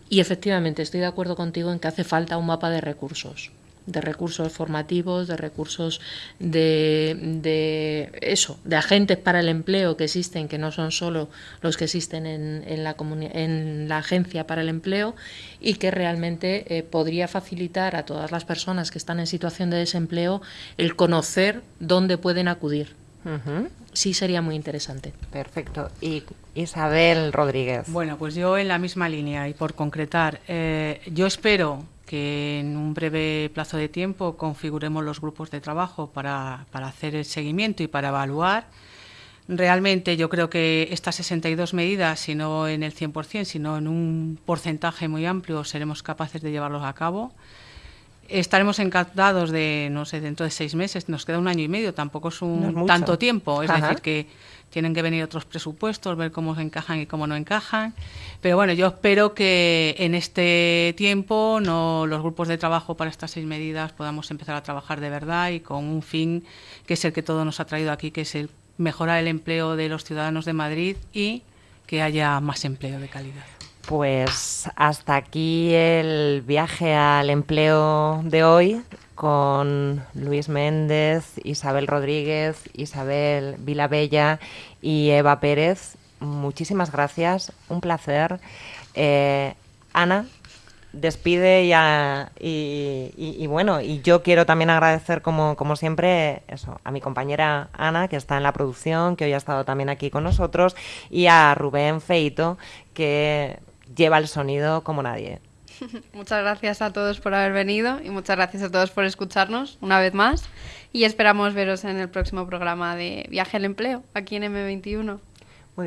Y efectivamente estoy de acuerdo contigo en que hace falta un mapa de recursos de recursos formativos, de recursos de, de, eso, de agentes para el empleo que existen, que no son solo los que existen en, en, la, en la agencia para el empleo y que realmente eh, podría facilitar a todas las personas que están en situación de desempleo el conocer dónde pueden acudir. Sí sería muy interesante. Perfecto. Y Isabel Rodríguez. Bueno, pues yo en la misma línea y por concretar, eh, yo espero que en un breve plazo de tiempo configuremos los grupos de trabajo para, para hacer el seguimiento y para evaluar. Realmente yo creo que estas 62 medidas, si no en el 100%, sino en un porcentaje muy amplio, seremos capaces de llevarlos a cabo. Estaremos encantados de, no sé, dentro de seis meses, nos queda un año y medio, tampoco es un tanto tiempo, es decir, que tienen que venir otros presupuestos, ver cómo se encajan y cómo no encajan. Pero bueno, yo espero que en este tiempo no, los grupos de trabajo para estas seis medidas podamos empezar a trabajar de verdad y con un fin que es el que todo nos ha traído aquí, que es el mejorar el empleo de los ciudadanos de Madrid y que haya más empleo de calidad. Pues hasta aquí el viaje al empleo de hoy con Luis Méndez, Isabel Rodríguez, Isabel Vilabella y Eva Pérez. Muchísimas gracias, un placer. Eh, Ana, despide ya y, bueno, y yo quiero también agradecer como, como siempre eso, a mi compañera Ana, que está en la producción, que hoy ha estado también aquí con nosotros, y a Rubén Feito, que lleva el sonido como nadie. Muchas gracias a todos por haber venido y muchas gracias a todos por escucharnos una vez más y esperamos veros en el próximo programa de Viaje al Empleo aquí en M21.